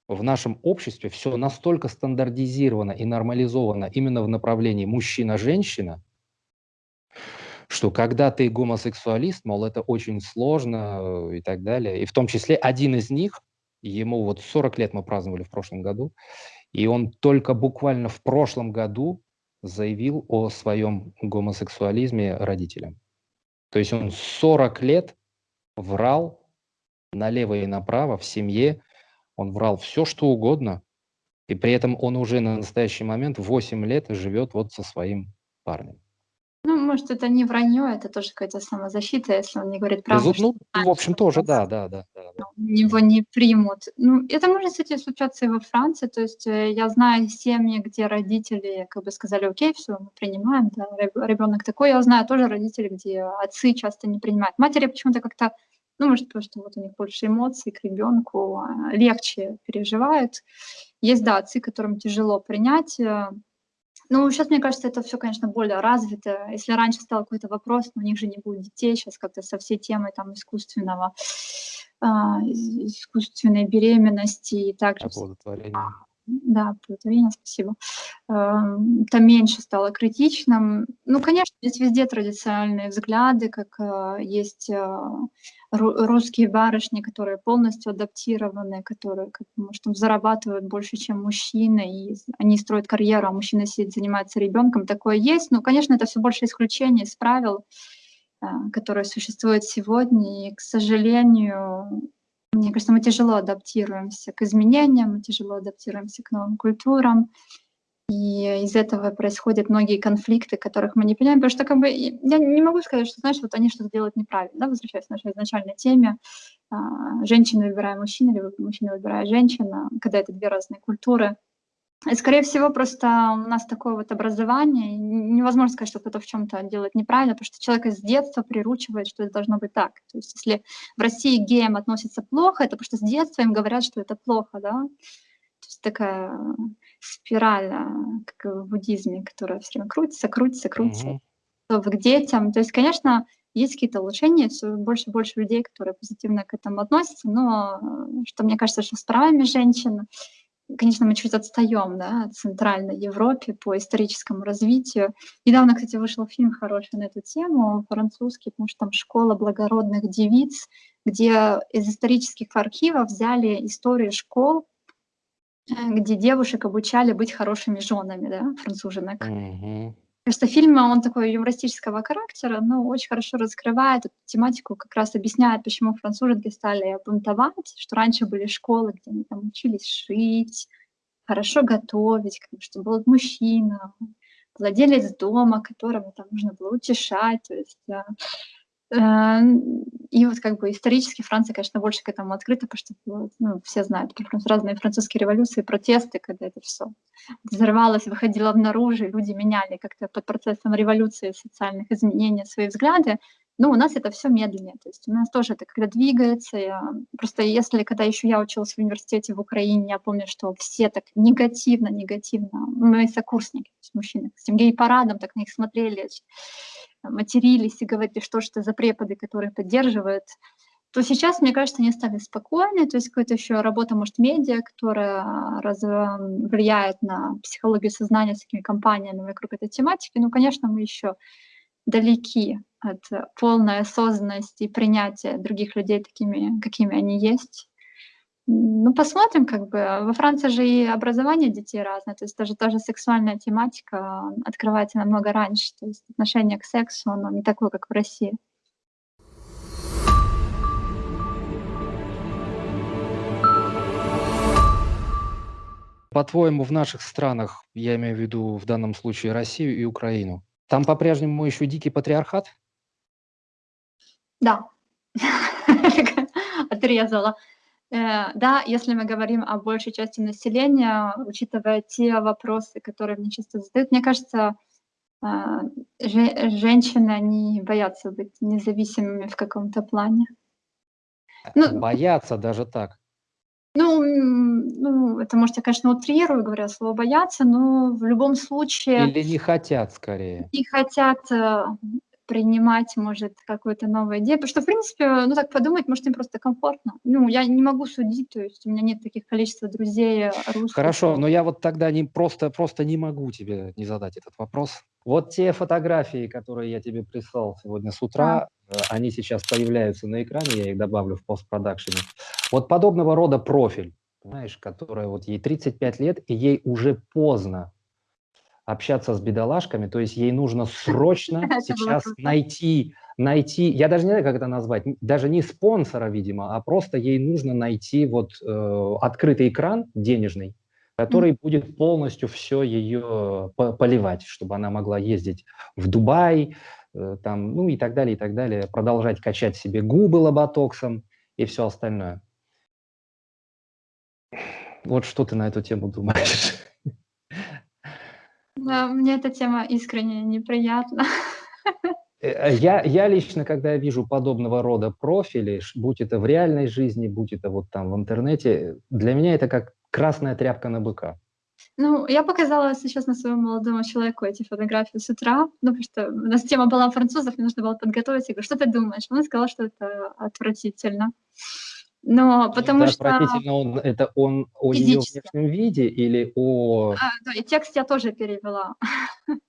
в нашем обществе все настолько стандартизировано и нормализовано именно в направлении мужчина-женщина, что когда ты гомосексуалист, мол, это очень сложно э, и так далее. И в том числе один из них, ему вот 40 лет мы праздновали в прошлом году, и он только буквально в прошлом году заявил о своем гомосексуализме родителям. То есть он 40 лет врал налево и направо в семье, он врал все, что угодно, И при этом он уже на настоящий момент 8 лет живет вот со своим парнем. Ну, может, это не вранье, это тоже какая-то самозащита, если он не говорит правду. Безу- ну, в общем, тоже, да, да, да, да, да. Его не примут. Ну, это может, кстати, случаться и во Франции. То есть э, я знаю семьи, где родители как бы сказали, окей, все, мы принимаем, да, ребенок такой. Я знаю тоже родители, где отцы часто не принимают. Матери почему-то как-то, ну, может, потому что вот у них больше эмоций к ребенку, а, легче переживают. Есть, да, отцы, которым тяжело принять, э, ну, сейчас, мне кажется, это все, конечно, более развито. Если раньше стал какой-то вопрос, но у них же не будет детей, сейчас как-то со всей темой там искусственного, а, искусственной беременности и также... Оплодотворение. Да, оплодотворение, спасибо. Это меньше стало критичным. Ну, конечно, здесь везде традиционные взгляды, как а, есть а, русские барышни, которые полностью адаптированы, которые, может, зарабатывают больше, чем мужчины, и они строят карьеру, а мужчина сидит, занимается ребенком. Такое есть. Но, конечно, это все больше исключение из правил, которые существуют сегодня. И, к сожалению, мне кажется, мы тяжело адаптируемся к изменениям, мы тяжело адаптируемся к новым культурам. И из этого происходят многие конфликты, которых мы не понимаем, потому что как бы я не могу сказать, что, знаешь, вот они что-то делают неправильно, да, возвращаясь к нашей изначальной теме, а, женщина выбирая мужчину, либо мужчина выбирая женщину, когда это две разные культуры. И, скорее всего, просто у нас такое вот образование, невозможно сказать, что кто-то в чем-то делает неправильно, потому что человек с детства приручивает, что это должно быть так. То есть если в России геям относятся плохо, это потому что с детства им говорят, что это плохо, да. Такая спираль, а, как в буддизме, которая все время крутится, крутится, крутится. Mm-hmm. К детям. То есть, конечно, есть какие-то улучшения, все больше и больше людей, которые позитивно к этому относятся, но что мне кажется, что с правами женщин, конечно, мы чуть отстаем да, от Центральной Европе по историческому развитию. Недавно, кстати, вышел фильм хороший на эту тему, французский, потому что там «Школа благородных девиц», где из исторических архивов взяли историю школ, э, где девушек обучали быть хорошими женами, да, француженок. Mm-hmm. Кажется, фильм, он такой юмористического характера, но очень хорошо раскрывает эту тематику, как раз объясняет, почему француженки стали бунтовать, что раньше были школы, где они там учились шить, хорошо готовить, как бы, чтобы был мужчина, владелец дома, которого там нужно было утешать. То есть Э, и вот как бы исторически Франция, конечно, больше к этому открыта, потому что ну, все знают про разные французские революции, протесты, когда это все взрывалось, выходило наружу, люди меняли как-то под процессом революции, социальных изменений свои взгляды. Но у нас это все медленнее, то есть у нас тоже это когда двигается. Я, просто если, когда еще я училась в университете в Украине, я помню, что все так негативно, негативно, мои сокурсники, то есть мужчины, с тем гей-парадом так на них смотрели, матерились и говорили, что же это за преподы, которые поддерживают, то сейчас, мне кажется, они стали спокойны, то есть какая-то еще работа, может, медиа, которая раз, влияет на психологию сознания с такими компаниями вокруг этой тематики. Ну, конечно, мы еще далеки от полной осознанности и принятия других людей такими, какими они есть. Ну, посмотрим, как бы. Во Франции же и образование детей разное, то есть даже та же сексуальная тематика открывается намного раньше, то есть отношение к сексу, оно не такое, как в России. По-твоему, в наших странах, я имею в виду в данном случае Россию и Украину, там по-прежнему еще дикий патриархат? Да, отрезала. Э, да, если мы говорим о большей части населения, учитывая те вопросы, которые мне часто задают, мне кажется, э, женщины, они боятся быть независимыми в каком-то плане. Ну, боятся даже так. Ну, ну, это, может, я, конечно, утрирую, говоря слово «бояться», но в любом случае... Или не хотят, скорее. Не хотят э, принимать, может, какую-то новую идею. Потому что, в принципе, ну так подумать, может, им просто комфортно. Ну, я не могу судить, то есть у меня нет таких количества друзей русских. Хорошо, но я вот тогда не, просто, просто не могу тебе не задать этот вопрос. Вот те фотографии, которые я тебе прислал сегодня с утра. Э, они сейчас появляются на экране, я их добавлю в постпродакшене. Вот подобного рода профиль, знаешь, которая вот ей 35 лет, и ей уже поздно общаться с бедолашками, то есть ей нужно срочно сейчас найти, найти, я даже не знаю, как это назвать, даже не спонсора, видимо, а просто ей нужно найти вот э, открытый экран денежный, который будет полностью все ее поливать, чтобы она могла ездить в Дубай, э, там, ну и так далее, и так далее, продолжать качать себе губы лоботоксом и все остальное. Вот что ты на эту тему думаешь? Да, мне эта тема искренне неприятна. Э, э, я, я лично, когда я вижу подобного рода профили, будь это в реальной жизни, будь это вот там в интернете, для меня это как красная тряпка на быка. Ну, я показала сейчас на своему молодому человеку эти фотографии с утра, ну, потому что у нас тема была французов, мне нужно было подготовить. Я говорю, что ты думаешь? Он сказал, что это отвратительно. Но потому это что... Отвратительно он, это он о ее внешнем виде или о... А, да, и текст я тоже перевела.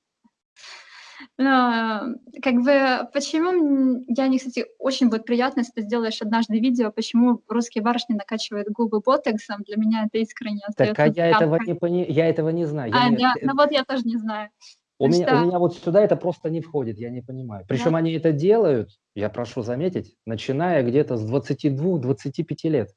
Но, как бы, почему, я не, кстати, очень будет приятно, если ты сделаешь однажды видео, почему русские барышни накачивают губы ботоксом, для меня это искренне Так, а я этого, не пони... я этого не знаю. А, я, я, ну вот я тоже не знаю. У меня, у меня вот сюда это просто не входит, я не понимаю. Причем да. они это делают, я прошу заметить, начиная где-то с 22-25 лет.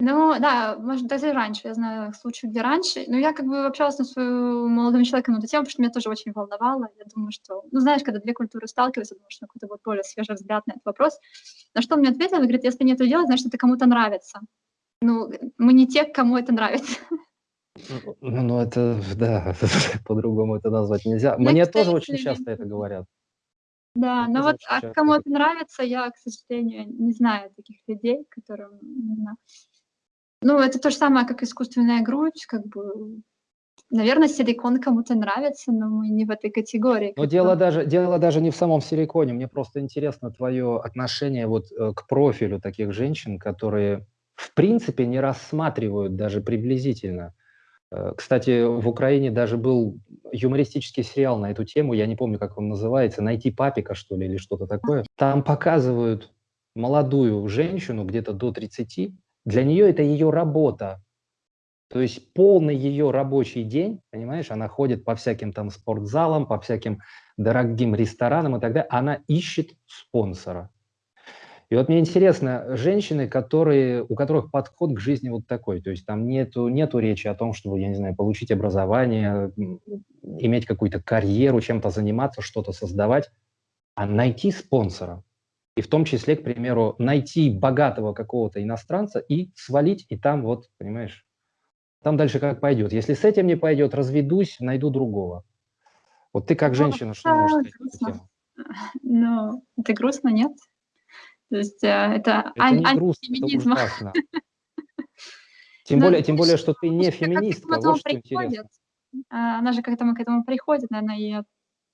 Ну да, может, даже раньше, я знаю случаи, где раньше. Но я как бы общалась с своим молодым человеком на эту тему, потому что меня тоже очень волновало. Я думаю, что, ну знаешь, когда две культуры сталкиваются, думаю, что какой-то вот более свежий взгляд на этот вопрос. На что он мне ответил, он говорит, если не это делать, значит, это кому-то нравится. Ну, мы не те, кому это нравится. Ну, это, да, по-другому это назвать нельзя. Ну, Мне тоже очень часто это говорят. Да, но вот а кому это нравится, я, к сожалению, не знаю таких людей, которым... Ну, это то же самое, как искусственная грудь, как бы... Наверное, силикон кому-то нравится, но мы не в этой категории. Но дело даже, дело даже не в самом силиконе. Мне просто интересно твое отношение вот э, к профилю таких женщин, которые в принципе не рассматривают даже приблизительно кстати, в Украине даже был юмористический сериал на эту тему, я не помню, как он называется, «Найти папика», что ли, или что-то такое. Там показывают молодую женщину, где-то до 30, для нее это ее работа. То есть полный ее рабочий день, понимаешь, она ходит по всяким там спортзалам, по всяким дорогим ресторанам и так далее, она ищет спонсора. И вот мне интересно, женщины, которые, у которых подход к жизни вот такой, то есть там нету, нету речи о том, чтобы, я не знаю, получить образование, иметь какую-то карьеру, чем-то заниматься, что-то создавать, а найти спонсора. И в том числе, к примеру, найти богатого какого-то иностранца и свалить, и там вот, понимаешь, там дальше как пойдет. Если с этим не пойдет, разведусь, найду другого. Вот ты как ну, женщина, что можешь сказать? Ну, это грустно, нет? То есть э, это, это ан- не грустно, это ужасно. Тем более, тем более, что ты не феминистка, вот что интересно. А, она же к этому, к этому приходит, наверное, и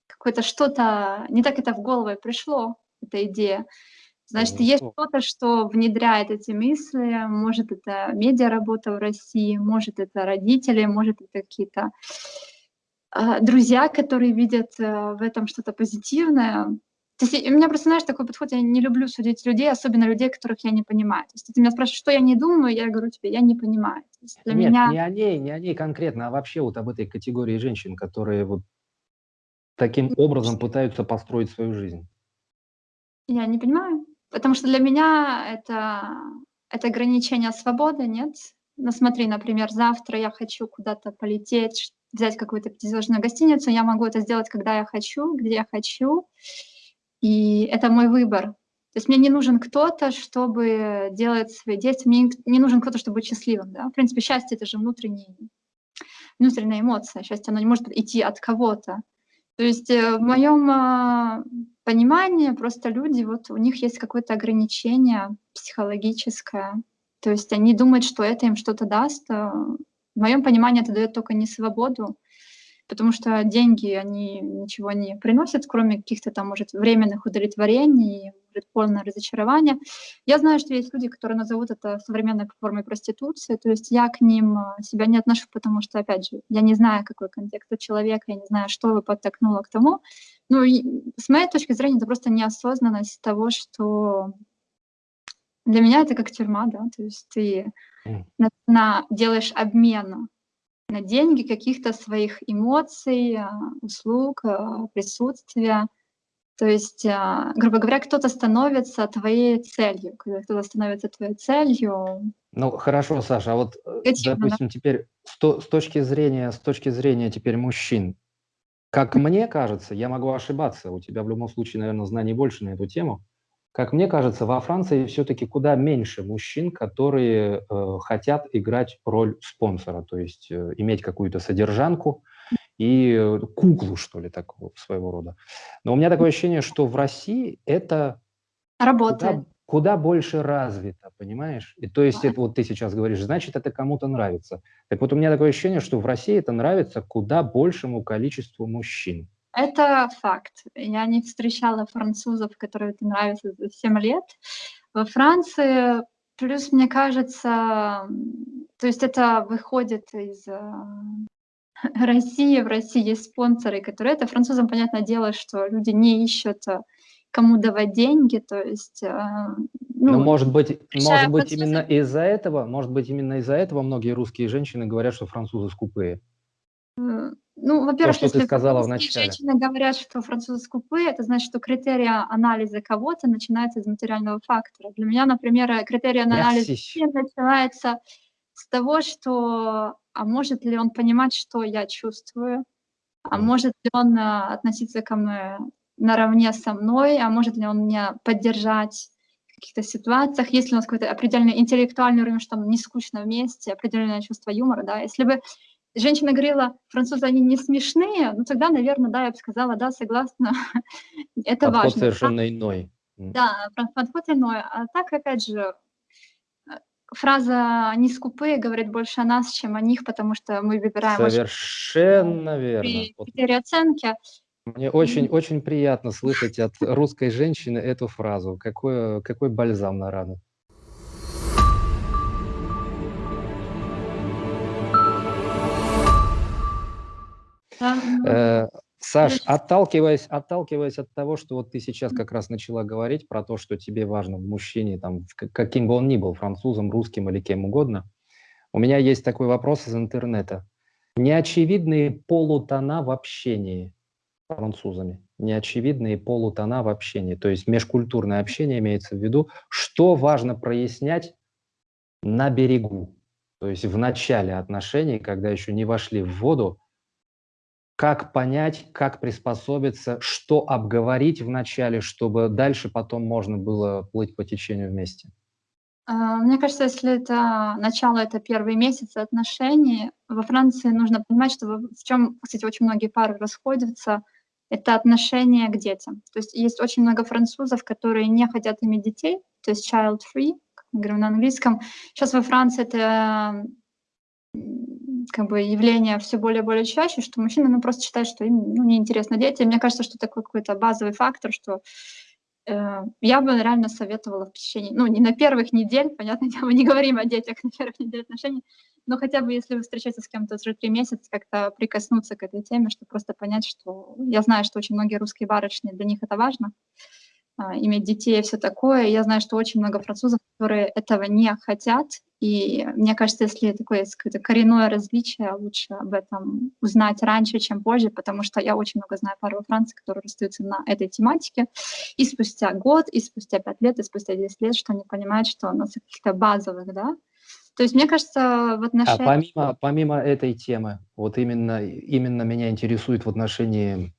какое-то что-то, не так это в голову пришло, эта идея. Значит, ну, есть что-то, что внедряет эти мысли, может, это медиаработа в России, может, это родители, может, это какие-то друзья, которые видят э, в этом что-то позитивное. То есть у меня просто, знаешь, такой подход, я не люблю судить людей, особенно людей, которых я не понимаю. То есть ты меня спрашиваешь, что я не думаю, я говорю тебе, я не понимаю. для Нет, меня... не о ней, не о ней конкретно, а вообще вот об этой категории женщин, которые вот таким образом пытаются построить свою жизнь. Я не понимаю, потому что для меня это, это ограничение свободы, нет? Ну смотри, например, завтра я хочу куда-то полететь, взять какую-то пятизвездную гостиницу, я могу это сделать, когда я хочу, где я хочу. И это мой выбор. То есть мне не нужен кто-то, чтобы делать свои действия, мне не нужен кто-то, чтобы быть счастливым. Да? В принципе, счастье — это же внутренний, внутренняя эмоция. Счастье, оно не может идти от кого-то. То есть э, в моем а, понимании просто люди, вот у них есть какое-то ограничение психологическое. То есть они думают, что это им что-то даст. А в моем понимании это дает только не свободу, потому что деньги, они ничего не приносят, кроме каких-то там, может, временных удовлетворений, может, полное разочарование. Я знаю, что есть люди, которые назовут это современной формой проституции, то есть я к ним а, себя не отношу, потому что, опять же, я не знаю, какой контекст у человека, я не знаю, что вы подтолкнуло к тому. Ну, и с моей точки зрения, это просто неосознанность того, что для меня это как тюрьма, да, то есть ты на, на, делаешь обмен на деньги каких-то своих эмоций, а, услуг, а, присутствия. То есть, а, грубо говоря, кто-то становится твоей целью. Кто-то становится твоей целью, Ну, хорошо, Саша, а вот, э, да. допустим, теперь с с точки зрения с точки зрения теперь мужчин, как мне кажется, я могу ошибаться, у тебя в любом случае, наверное, знаний больше на эту тему. Как мне кажется, во Франции все-таки куда меньше мужчин, которые э, хотят играть роль спонсора, то есть э, иметь какую-то содержанку и э, куклу, что ли, такого своего рода. Но у меня такое ощущение, что в России это Работает. куда, куда больше развито, понимаешь? И то есть это вот ты сейчас говоришь, значит, это кому-то нравится. Так вот у меня такое ощущение, что в России это нравится куда большему количеству мужчин. Это факт. Я не встречала французов, которые это нравится за 7 лет. Во Франции, плюс, мне кажется, то есть это выходит из э, России. В России есть спонсоры, которые это. Французам, понятное дело, что люди не ищут э, кому давать деньги, то есть... Но Ну, может быть, может быть именно из-за этого, может быть именно из-за этого многие русские женщины говорят, что французы скупые. Э, Ну, во-первых, что ты если сказала в французские начале. женщины говорят, что французы скупые, это значит, что критерий анализа кого-то начинается из материального фактора. Для меня, например, э, критерий анализа начинается с того, что, а может ли он понимать, что я чувствую, а Мгм. может ли он а, относиться ко мне наравне со мной, а может ли он меня поддержать в каких-то ситуациях, есть ли у нас какой-то определенный интеллектуальный уровень, что нам не скучно вместе, определенное чувство юмора, да, если бы женщина говорила, французы, они не смешные, ну тогда, наверное, да, я бы сказала, да, согласна, это Подход важно. совершенно иной. М. Да, подход иной. А так, опять же, фраза «не скупые» говорит больше о нас, чем о них, потому что мы выбираем очень Совершенно верно. при Вот оценки. мне очень, очень приятно слышать от русской женщины эту фразу. Какой, какой бальзам на рану. Э, Саш, отталкиваясь, отталкиваясь от того, что вот ты сейчас как раз начала говорить про то, что тебе важно в мужчине, там, каким бы он ни был, французом, русским или кем угодно, у меня есть такой вопрос из интернета. Неочевидные полутона в общении французами. Неочевидные полутона в общении. То есть межкультурное общение имеется в виду. Что важно прояснять на берегу? То есть в начале отношений, когда еще не вошли в воду, как понять, как приспособиться, что обговорить в начале, чтобы дальше потом можно было плыть по течению вместе. а, Мне кажется, если это начало, это первые месяцы отношений, во Франции нужно понимать, что в чем, кстати, очень многие пары расходятся, это отношение к детям. То есть есть очень много французов, которые не хотят иметь детей, то есть child-free, как мы говорим на английском. Сейчас во Франции это как бы явление все более и более чаще, что мужчины ну, просто считают, что им ну, неинтересно дети. Мне кажется, что такой какой-то базовый фактор, что э, я бы реально советовала в течение, ну, не на первых недель, понятно, мы не говорим о детях на первых неделях отношений, но хотя бы если вы встречаетесь с кем-то уже три месяца, как-то прикоснуться к этой теме, чтобы просто понять, что я знаю, что очень многие русские барышни, для них это важно, а, иметь детей и все такое. Я знаю, что очень много французов, которые этого не хотят. И мне кажется, если такое есть какое-то коренное различие, лучше об этом узнать раньше, чем позже, потому что я очень много знаю пар во Франции, которые расстаются на этой тематике. И спустя год, и спустя пять лет, и спустя 10 лет, что они понимают, что на каких-то базовых, да. То есть, мне кажется, в А отношениях... помимо, помимо этой темы, вот именно, именно меня интересует в отношении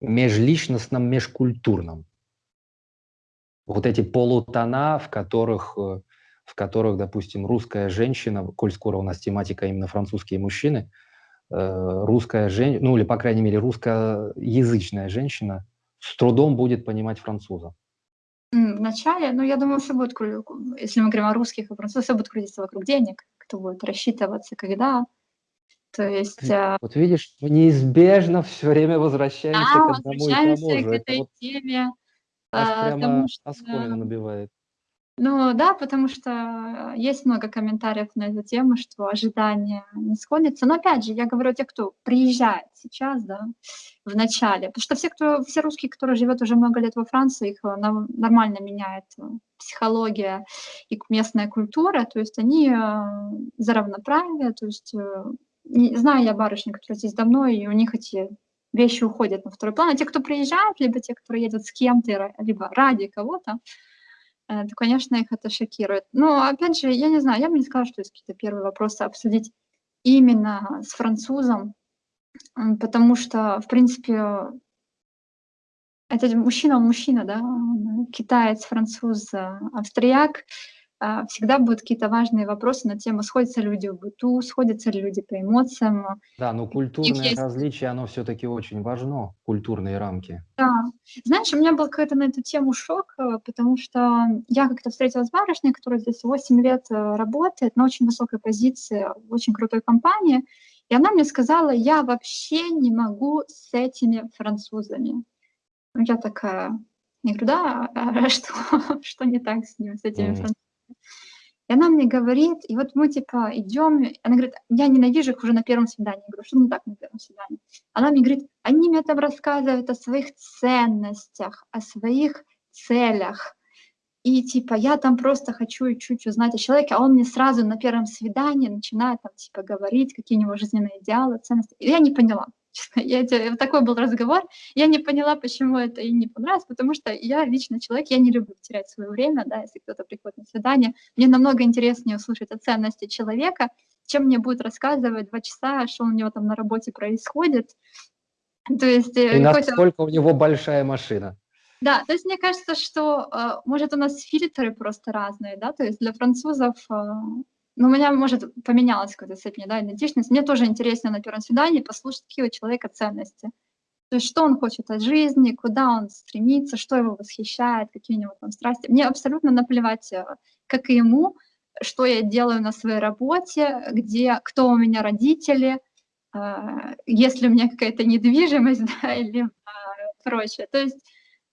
межличностном, межкультурном. Вот эти полутона, в которых, э, в которых, допустим, русская женщина, коль скоро у нас тематика именно французские мужчины, э, русская женщина, ну или, по крайней мере, русскоязычная женщина с трудом будет понимать француза. М, В начале, ну, я думаю, все будет, если мы говорим о русских и французах, все будет крутиться вокруг денег, кто будет рассчитываться, когда. То есть, э, Вот видишь, мы неизбежно все время возвращаемся да, к одному и возвращаемся тому к же. Это этой вот теме, аж прямо потому что, оскомину набивает. ну да, потому что есть много комментариев на эту тему, что ожидания не сходятся. Но опять же, я говорю о тех, кто приезжает сейчас, да, в начале. Потому что все, кто, все русские, которые живут уже много лет во Франции, их э, нормально меняет э, психология и местная культура. То есть они э, за равноправие. То есть знаю я барышни, которые здесь давно, и у них эти вещи уходят на второй план. А те, кто приезжают, либо те, кто едут с кем-то, либо ради кого-то, э, то, конечно, их это шокирует. Но, опять же, я не знаю, я бы не сказала, что есть какие-то первые вопросы обсудить именно с французом, потому что, в принципе, это мужчина, мужчина, да, китаец, француз, австрияк, а, всегда будут какие-то важные вопросы на тему, сходятся люди в быту, сходятся ли люди по эмоциям. Да, но культурное есть... различие, оно все-таки очень важно, культурные рамки. Да. Знаешь, у меня был какой-то на эту тему шок, э, потому что я как-то встретилась с барышней, которая здесь 8 лет э, работает на очень высокой позиции, в очень крутой компании, и она мне сказала, я вообще не могу с этими французами. Я такая, я говорю, да, а что, что не так с ним, с этими mm. французами? И она мне говорит, и вот мы типа идем, она говорит, я ненавижу их уже на первом свидании. Я говорю, что не так на первом свидании? Она мне говорит, они мне там рассказывают о своих ценностях, о своих целях. И типа я там просто хочу чуть узнать о человеке, а он мне сразу на первом свидании начинает там типа говорить, какие у него жизненные идеалы, ценности. И я не поняла. Честно, я, вот такой был разговор. Я не поняла, почему это и не понравилось, потому что я лично человек, я не люблю терять свое время, да, если кто-то приходит на свидание. Мне намного интереснее услышать о ценности человека, чем мне будет рассказывать два часа, что у него там на работе происходит. То есть, э, и насколько у него большая машина. Да, то есть мне кажется, что, э, может, у нас фильтры просто разные, да, то есть для французов э, но у меня, может, поменялась какая-то степень да, идентичность. Мне тоже интересно на первом свидании послушать, какие у человека ценности. То есть что он хочет от жизни, куда он стремится, что его восхищает, какие у него там страсти. Мне абсолютно наплевать, э, как и ему, что я делаю на своей работе, где, кто у меня родители, э, есть ли у меня какая-то недвижимость да, или э, прочее. То есть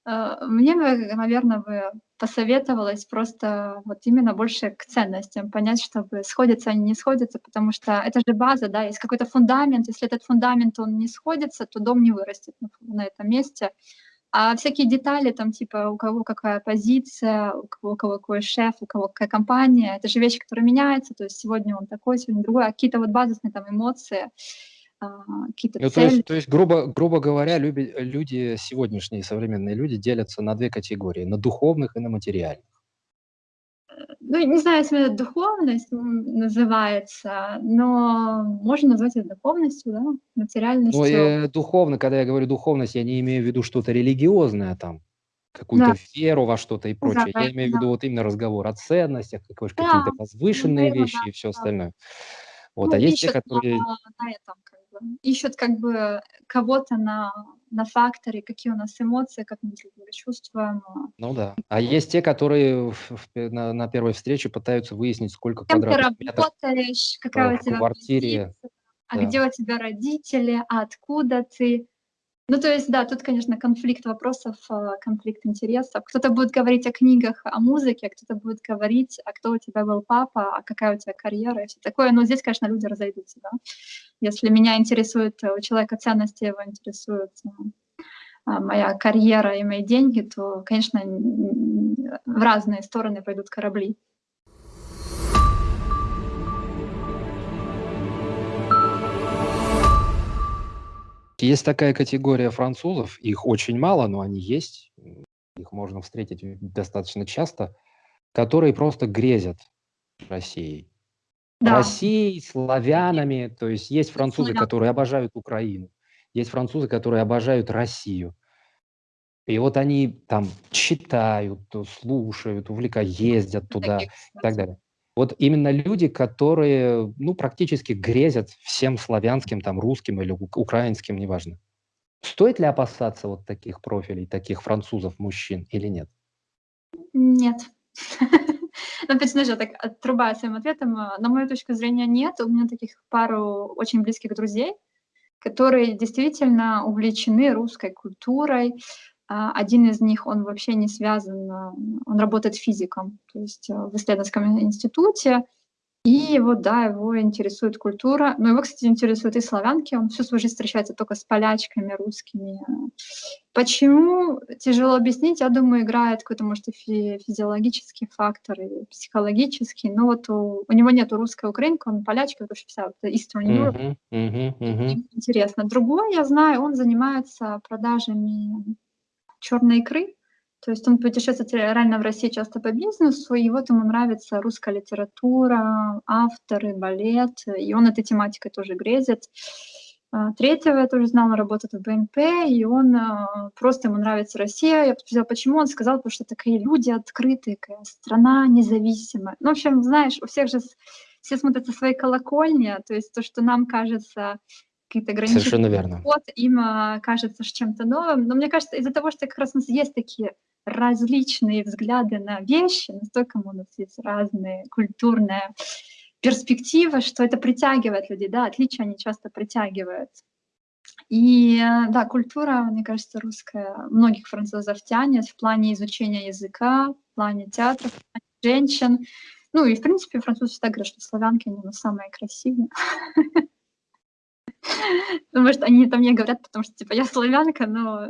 мне наверное, бы посоветовалась просто вот именно больше к ценностям, понять, чтобы сходятся они, не сходятся, потому что это же база, да, есть какой-то фундамент, если этот фундамент, он не сходится, то дом не вырастет на, на этом месте. А всякие детали, там, типа, у кого какая позиция, у кого, у кого какой шеф, у кого какая компания, это же вещи, которые меняются, то есть сегодня он такой, сегодня другой, а какие-то вот базисные там эмоции, какие-то ну, цели. То есть, то есть грубо, грубо говоря, люби, люди, сегодняшние современные люди делятся на две категории, на духовных и на материальных. Ну, не знаю, если это духовность называется, но можно назвать это духовностью, да, материальностью. Ну, э, духовно, когда я говорю духовность, я не имею в виду что-то религиозное там, какую-то да. веру во что-то и прочее. Да, я имею да. в виду вот именно разговор о ценностях, да. какие-то возвышенные ну, вещи да, и все да. остальное. Вот, ну, а есть те, которые... На, этом, ищут как бы кого-то на, на факторе, какие у нас эмоции, как мы друг друга чувствуем. Ну да. А есть те, которые в, в, на, на первой встрече пытаются выяснить, сколько Кем квадратных ты работаешь, какая у тебя квартире, позиция, а да. где у тебя родители, а откуда ты, ну, то есть, да, тут, конечно, конфликт вопросов, а, конфликт интересов. Кто-то будет говорить о книгах, о музыке, а кто-то будет говорить, а кто у тебя был папа, а какая у тебя карьера и все такое. Но здесь, конечно, люди разойдутся, да. Если меня интересует э, у человека ценности, его интересует э, а, моя карьера и мои деньги, то, конечно, в разные стороны пойдут корабли. Есть такая категория французов, их очень мало, но они есть, их можно встретить достаточно часто, которые просто грезят Россией. Да. Россией, славянами, то есть есть французы, которые обожают Украину, есть французы, которые обожают Россию. И вот они там читают, слушают, увлекают, ездят туда и так далее. Вот именно люди, которые, ну, практически грезят всем славянским, там, русским или украинским, неважно. Стоит ли опасаться вот таких профилей, таких французов, мужчин или нет? Нет. Ну, опять же, так отрубая своим ответом, э, на мою точку зрения, нет. У меня таких пару очень близких друзей, которые действительно увлечены русской культурой, а, один из них, он вообще не связан, а, он работает физиком, то есть а, в исследовательском институте, И вот, да, его интересует культура. Но его, кстати, интересуют и славянки. Он всю свою жизнь встречается только с полячками, русскими. Почему? Тяжело объяснить. Я думаю, играет какой-то, может, и фи физиологический фактор, и психологический. Но вот у, у него нет русской украинка, он полячка, потому что вся вот Eastern Europe. Мгм, мгм, мгм. Интересно. Другой, я знаю, он занимается продажами черной икры. То есть он путешествует реально в России часто по бизнесу, и вот ему нравится русская литература, авторы, балет, и он этой тематикой тоже грезит. А, третьего я тоже знала, работает в БНП, и он а, просто ему нравится Россия. Я спросила, почему, он сказал, потому что такие люди открытые, страна независимая. Ну, в общем, знаешь, у всех же все смотрят со своей колокольни, то есть то, что нам кажется какие-то ограничения. Совершенно верно. Вот им а, кажется чем-то новым. Но мне кажется, из-за того, что как раз у нас есть такие различные взгляды на вещи, настолько у нас есть разные культурные перспективы, что это притягивает людей, да, отличия они часто притягивают. И да, культура, мне кажется, русская многих французов тянет в плане изучения языка, в плане театра, в плане женщин. Ну и, в принципе, французы всегда говорят, что славянки, они самые красивые. Ну, может, они там мне говорят, потому что, типа, я славянка, но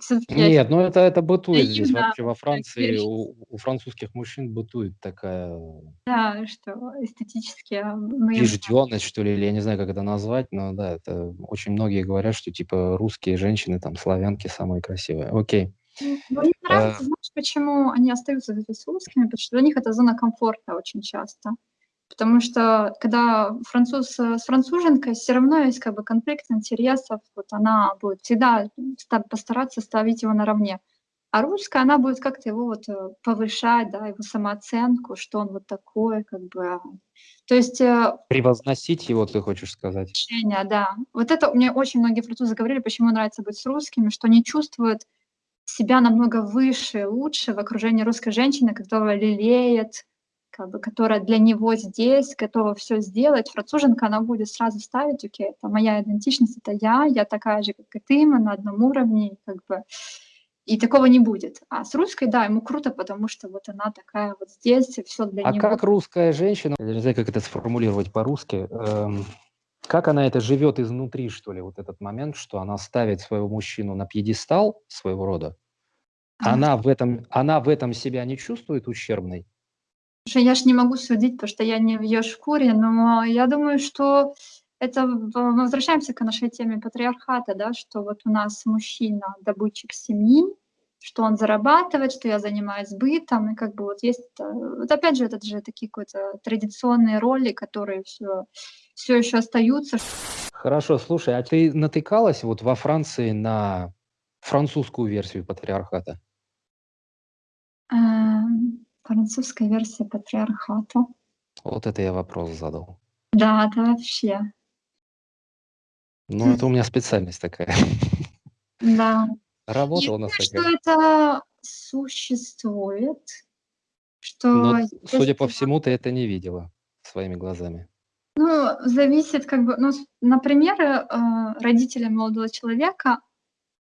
все-таки... Нет, ну это, это бытует здесь вообще во Франции, у, у французских мужчин бытует такая... Да, что эстетически... Мы... Убежденность, что ли, или я не знаю, как это назвать, но да, это очень многие говорят, что, типа, русские женщины, там, славянки самые красивые. Окей. Ну, мне нравится, знаешь, почему они остаются здесь русскими, потому что для них это зона комфорта очень часто. Потому что когда француз э, с француженкой, все равно есть как бы конфликт интересов, вот она будет всегда постараться ставить его наравне. А русская, она будет как-то его вот э, повышать, да, его самооценку, что он вот такой, как бы. То есть... Э, Превозносить его, ты хочешь сказать? Решение, да. Вот это мне очень многие французы говорили, почему нравится быть с русскими, что они чувствуют себя намного выше, лучше в окружении русской женщины, которая лелеет, как бы, которая для него здесь, готова все сделать, француженка, она будет сразу ставить, окей, это моя идентичность, это я, я такая же, как и ты, мы на одном уровне, как бы, и такого не будет. А с русской, да, ему круто, потому что вот она такая вот здесь, и все для а него. А как русская женщина, я не знаю, как это сформулировать по-русски, эм, как она это живет изнутри, что ли, вот этот момент, что она ставит своего мужчину на пьедестал своего рода, она в этом, она в этом себя не чувствует ущербной? Слушай, я ж не могу судить, потому что я не в ее шкуре, но я думаю, что это мы возвращаемся к нашей теме патриархата, да, что вот у нас мужчина добытчик семьи, что он зарабатывает, что я занимаюсь бытом, и как бы вот есть, вот опять же, это же такие какие-то традиционные роли, которые все, все еще остаются. Хорошо, слушай, а ты натыкалась вот во Франции на французскую версию патриархата? Эм, Французская версия патриархата. Вот это я вопрос задал. Да, это вообще. Ну, это у меня специальность такая. Да. Работа Я у нас думаю, что такая. это существует, что Но, судя по всему, ты это не видела своими глазами. Ну, зависит как бы, ну, например, э, родители молодого человека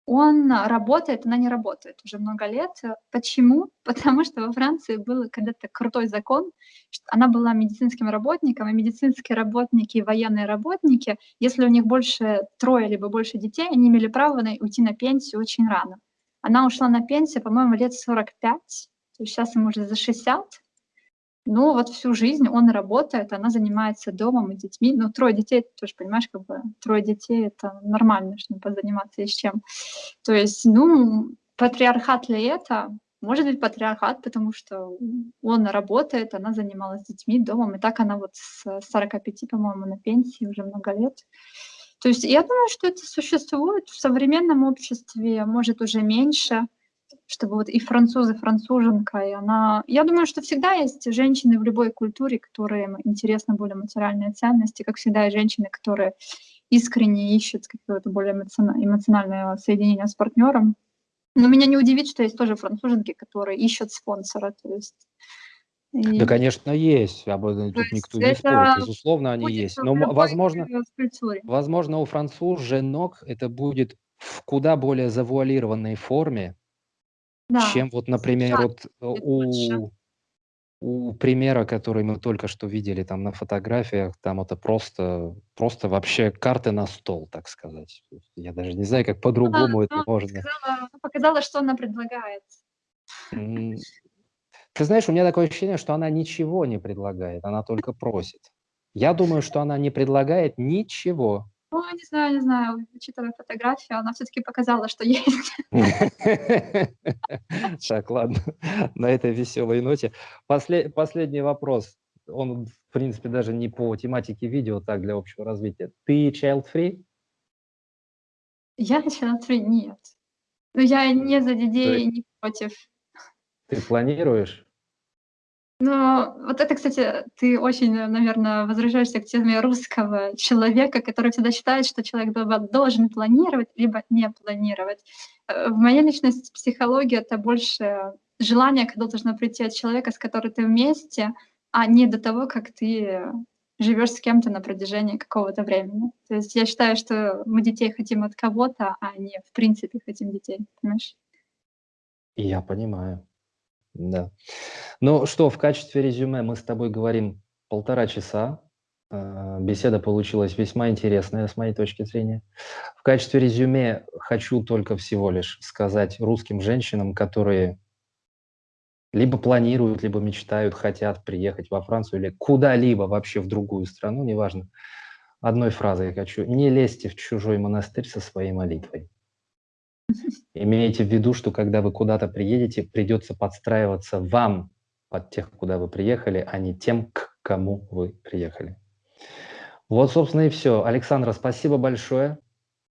он работает, она не работает уже много лет. Почему? Потому что во Франции был когда-то крутой закон, что она была медицинским работником, и медицинские работники и военные работники, если у них больше трое либо больше детей, они имели право уйти на пенсию очень рано. Она ушла на пенсию, по-моему, лет 45, то есть сейчас ему уже за 60, ну, вот всю жизнь он работает, она занимается домом и детьми. Ну, трое детей, ты тоже понимаешь, как бы трое детей — это нормально, чтобы позаниматься есть чем. То есть, ну, патриархат ли это? Может быть, патриархат, потому что он работает, она занималась детьми, домом, и так она вот с 45, по-моему, на пенсии уже много лет. То есть я думаю, что это существует в современном обществе, может, уже меньше, чтобы вот и французы, француженка, и она... Я думаю, что всегда есть женщины в любой культуре, которым интересны более материальные ценности, как всегда и женщины, которые искренне ищут какое-то более эмоциональное соединение с партнером. Но меня не удивит, что есть тоже француженки, которые ищут спонсора, то есть и... Да, конечно, есть. Об этом тут никто не спорит. Безусловно, они есть. Но, возможно, возможно, у француженок это будет в куда более завуалированной форме, да. чем вот, например, вот э, у, у примера, который мы только что видели там на фотографиях, там это просто, просто вообще карты на стол, так сказать. Я даже не знаю, как по-другому это можно. показала, показала, что она предлагает. Ты знаешь, у меня такое ощущение, что она ничего не предлагает, она только просит. Я думаю, что она не предлагает ничего. Ну, не знаю, не знаю, учитывая фотографию, она все-таки показала, что есть. Так, ладно, на этой веселой ноте. Последний вопрос. Он, в принципе, даже не по тематике видео, так, для общего развития. Ты child-free? Я child-free? Нет. Но я не за детей, не против. Ты планируешь? Ну, вот это, кстати, ты очень, наверное, возвращаешься к теме русского человека, который всегда считает, что человек должен планировать, либо не планировать. Э, в моей личности психология — это больше желание, когда должно прийти от человека, с которым ты вместе, а не до того, как ты живешь с кем-то на протяжении какого-то времени. То есть я считаю, что мы детей хотим от кого-то, а не в принципе хотим детей, понимаешь? Я понимаю. Да. Ну что, в качестве резюме мы с тобой говорим полтора часа. А, беседа получилась весьма интересная с моей точки зрения. В качестве резюме хочу только всего лишь сказать русским женщинам, которые либо планируют, либо мечтают, хотят приехать во Францию или куда-либо вообще в другую страну, неважно. Одной фразой я хочу. Не лезьте в чужой монастырь со своей молитвой. Имейте в виду, что когда вы куда-то приедете, придется подстраиваться вам под тех, куда вы приехали, а не тем, к кому вы приехали. Вот, собственно, и все. Александра, спасибо большое.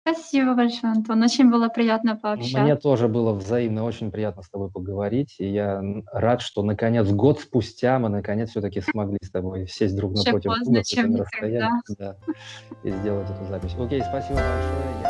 Спасибо большое, Антон. Очень было приятно пообщаться. Мне тоже было взаимно очень приятно с тобой поговорить. И я рад, что наконец, год спустя, мы наконец все-таки смогли с тобой сесть друг напротив друга да, и сделать эту запись. Окей, спасибо большое.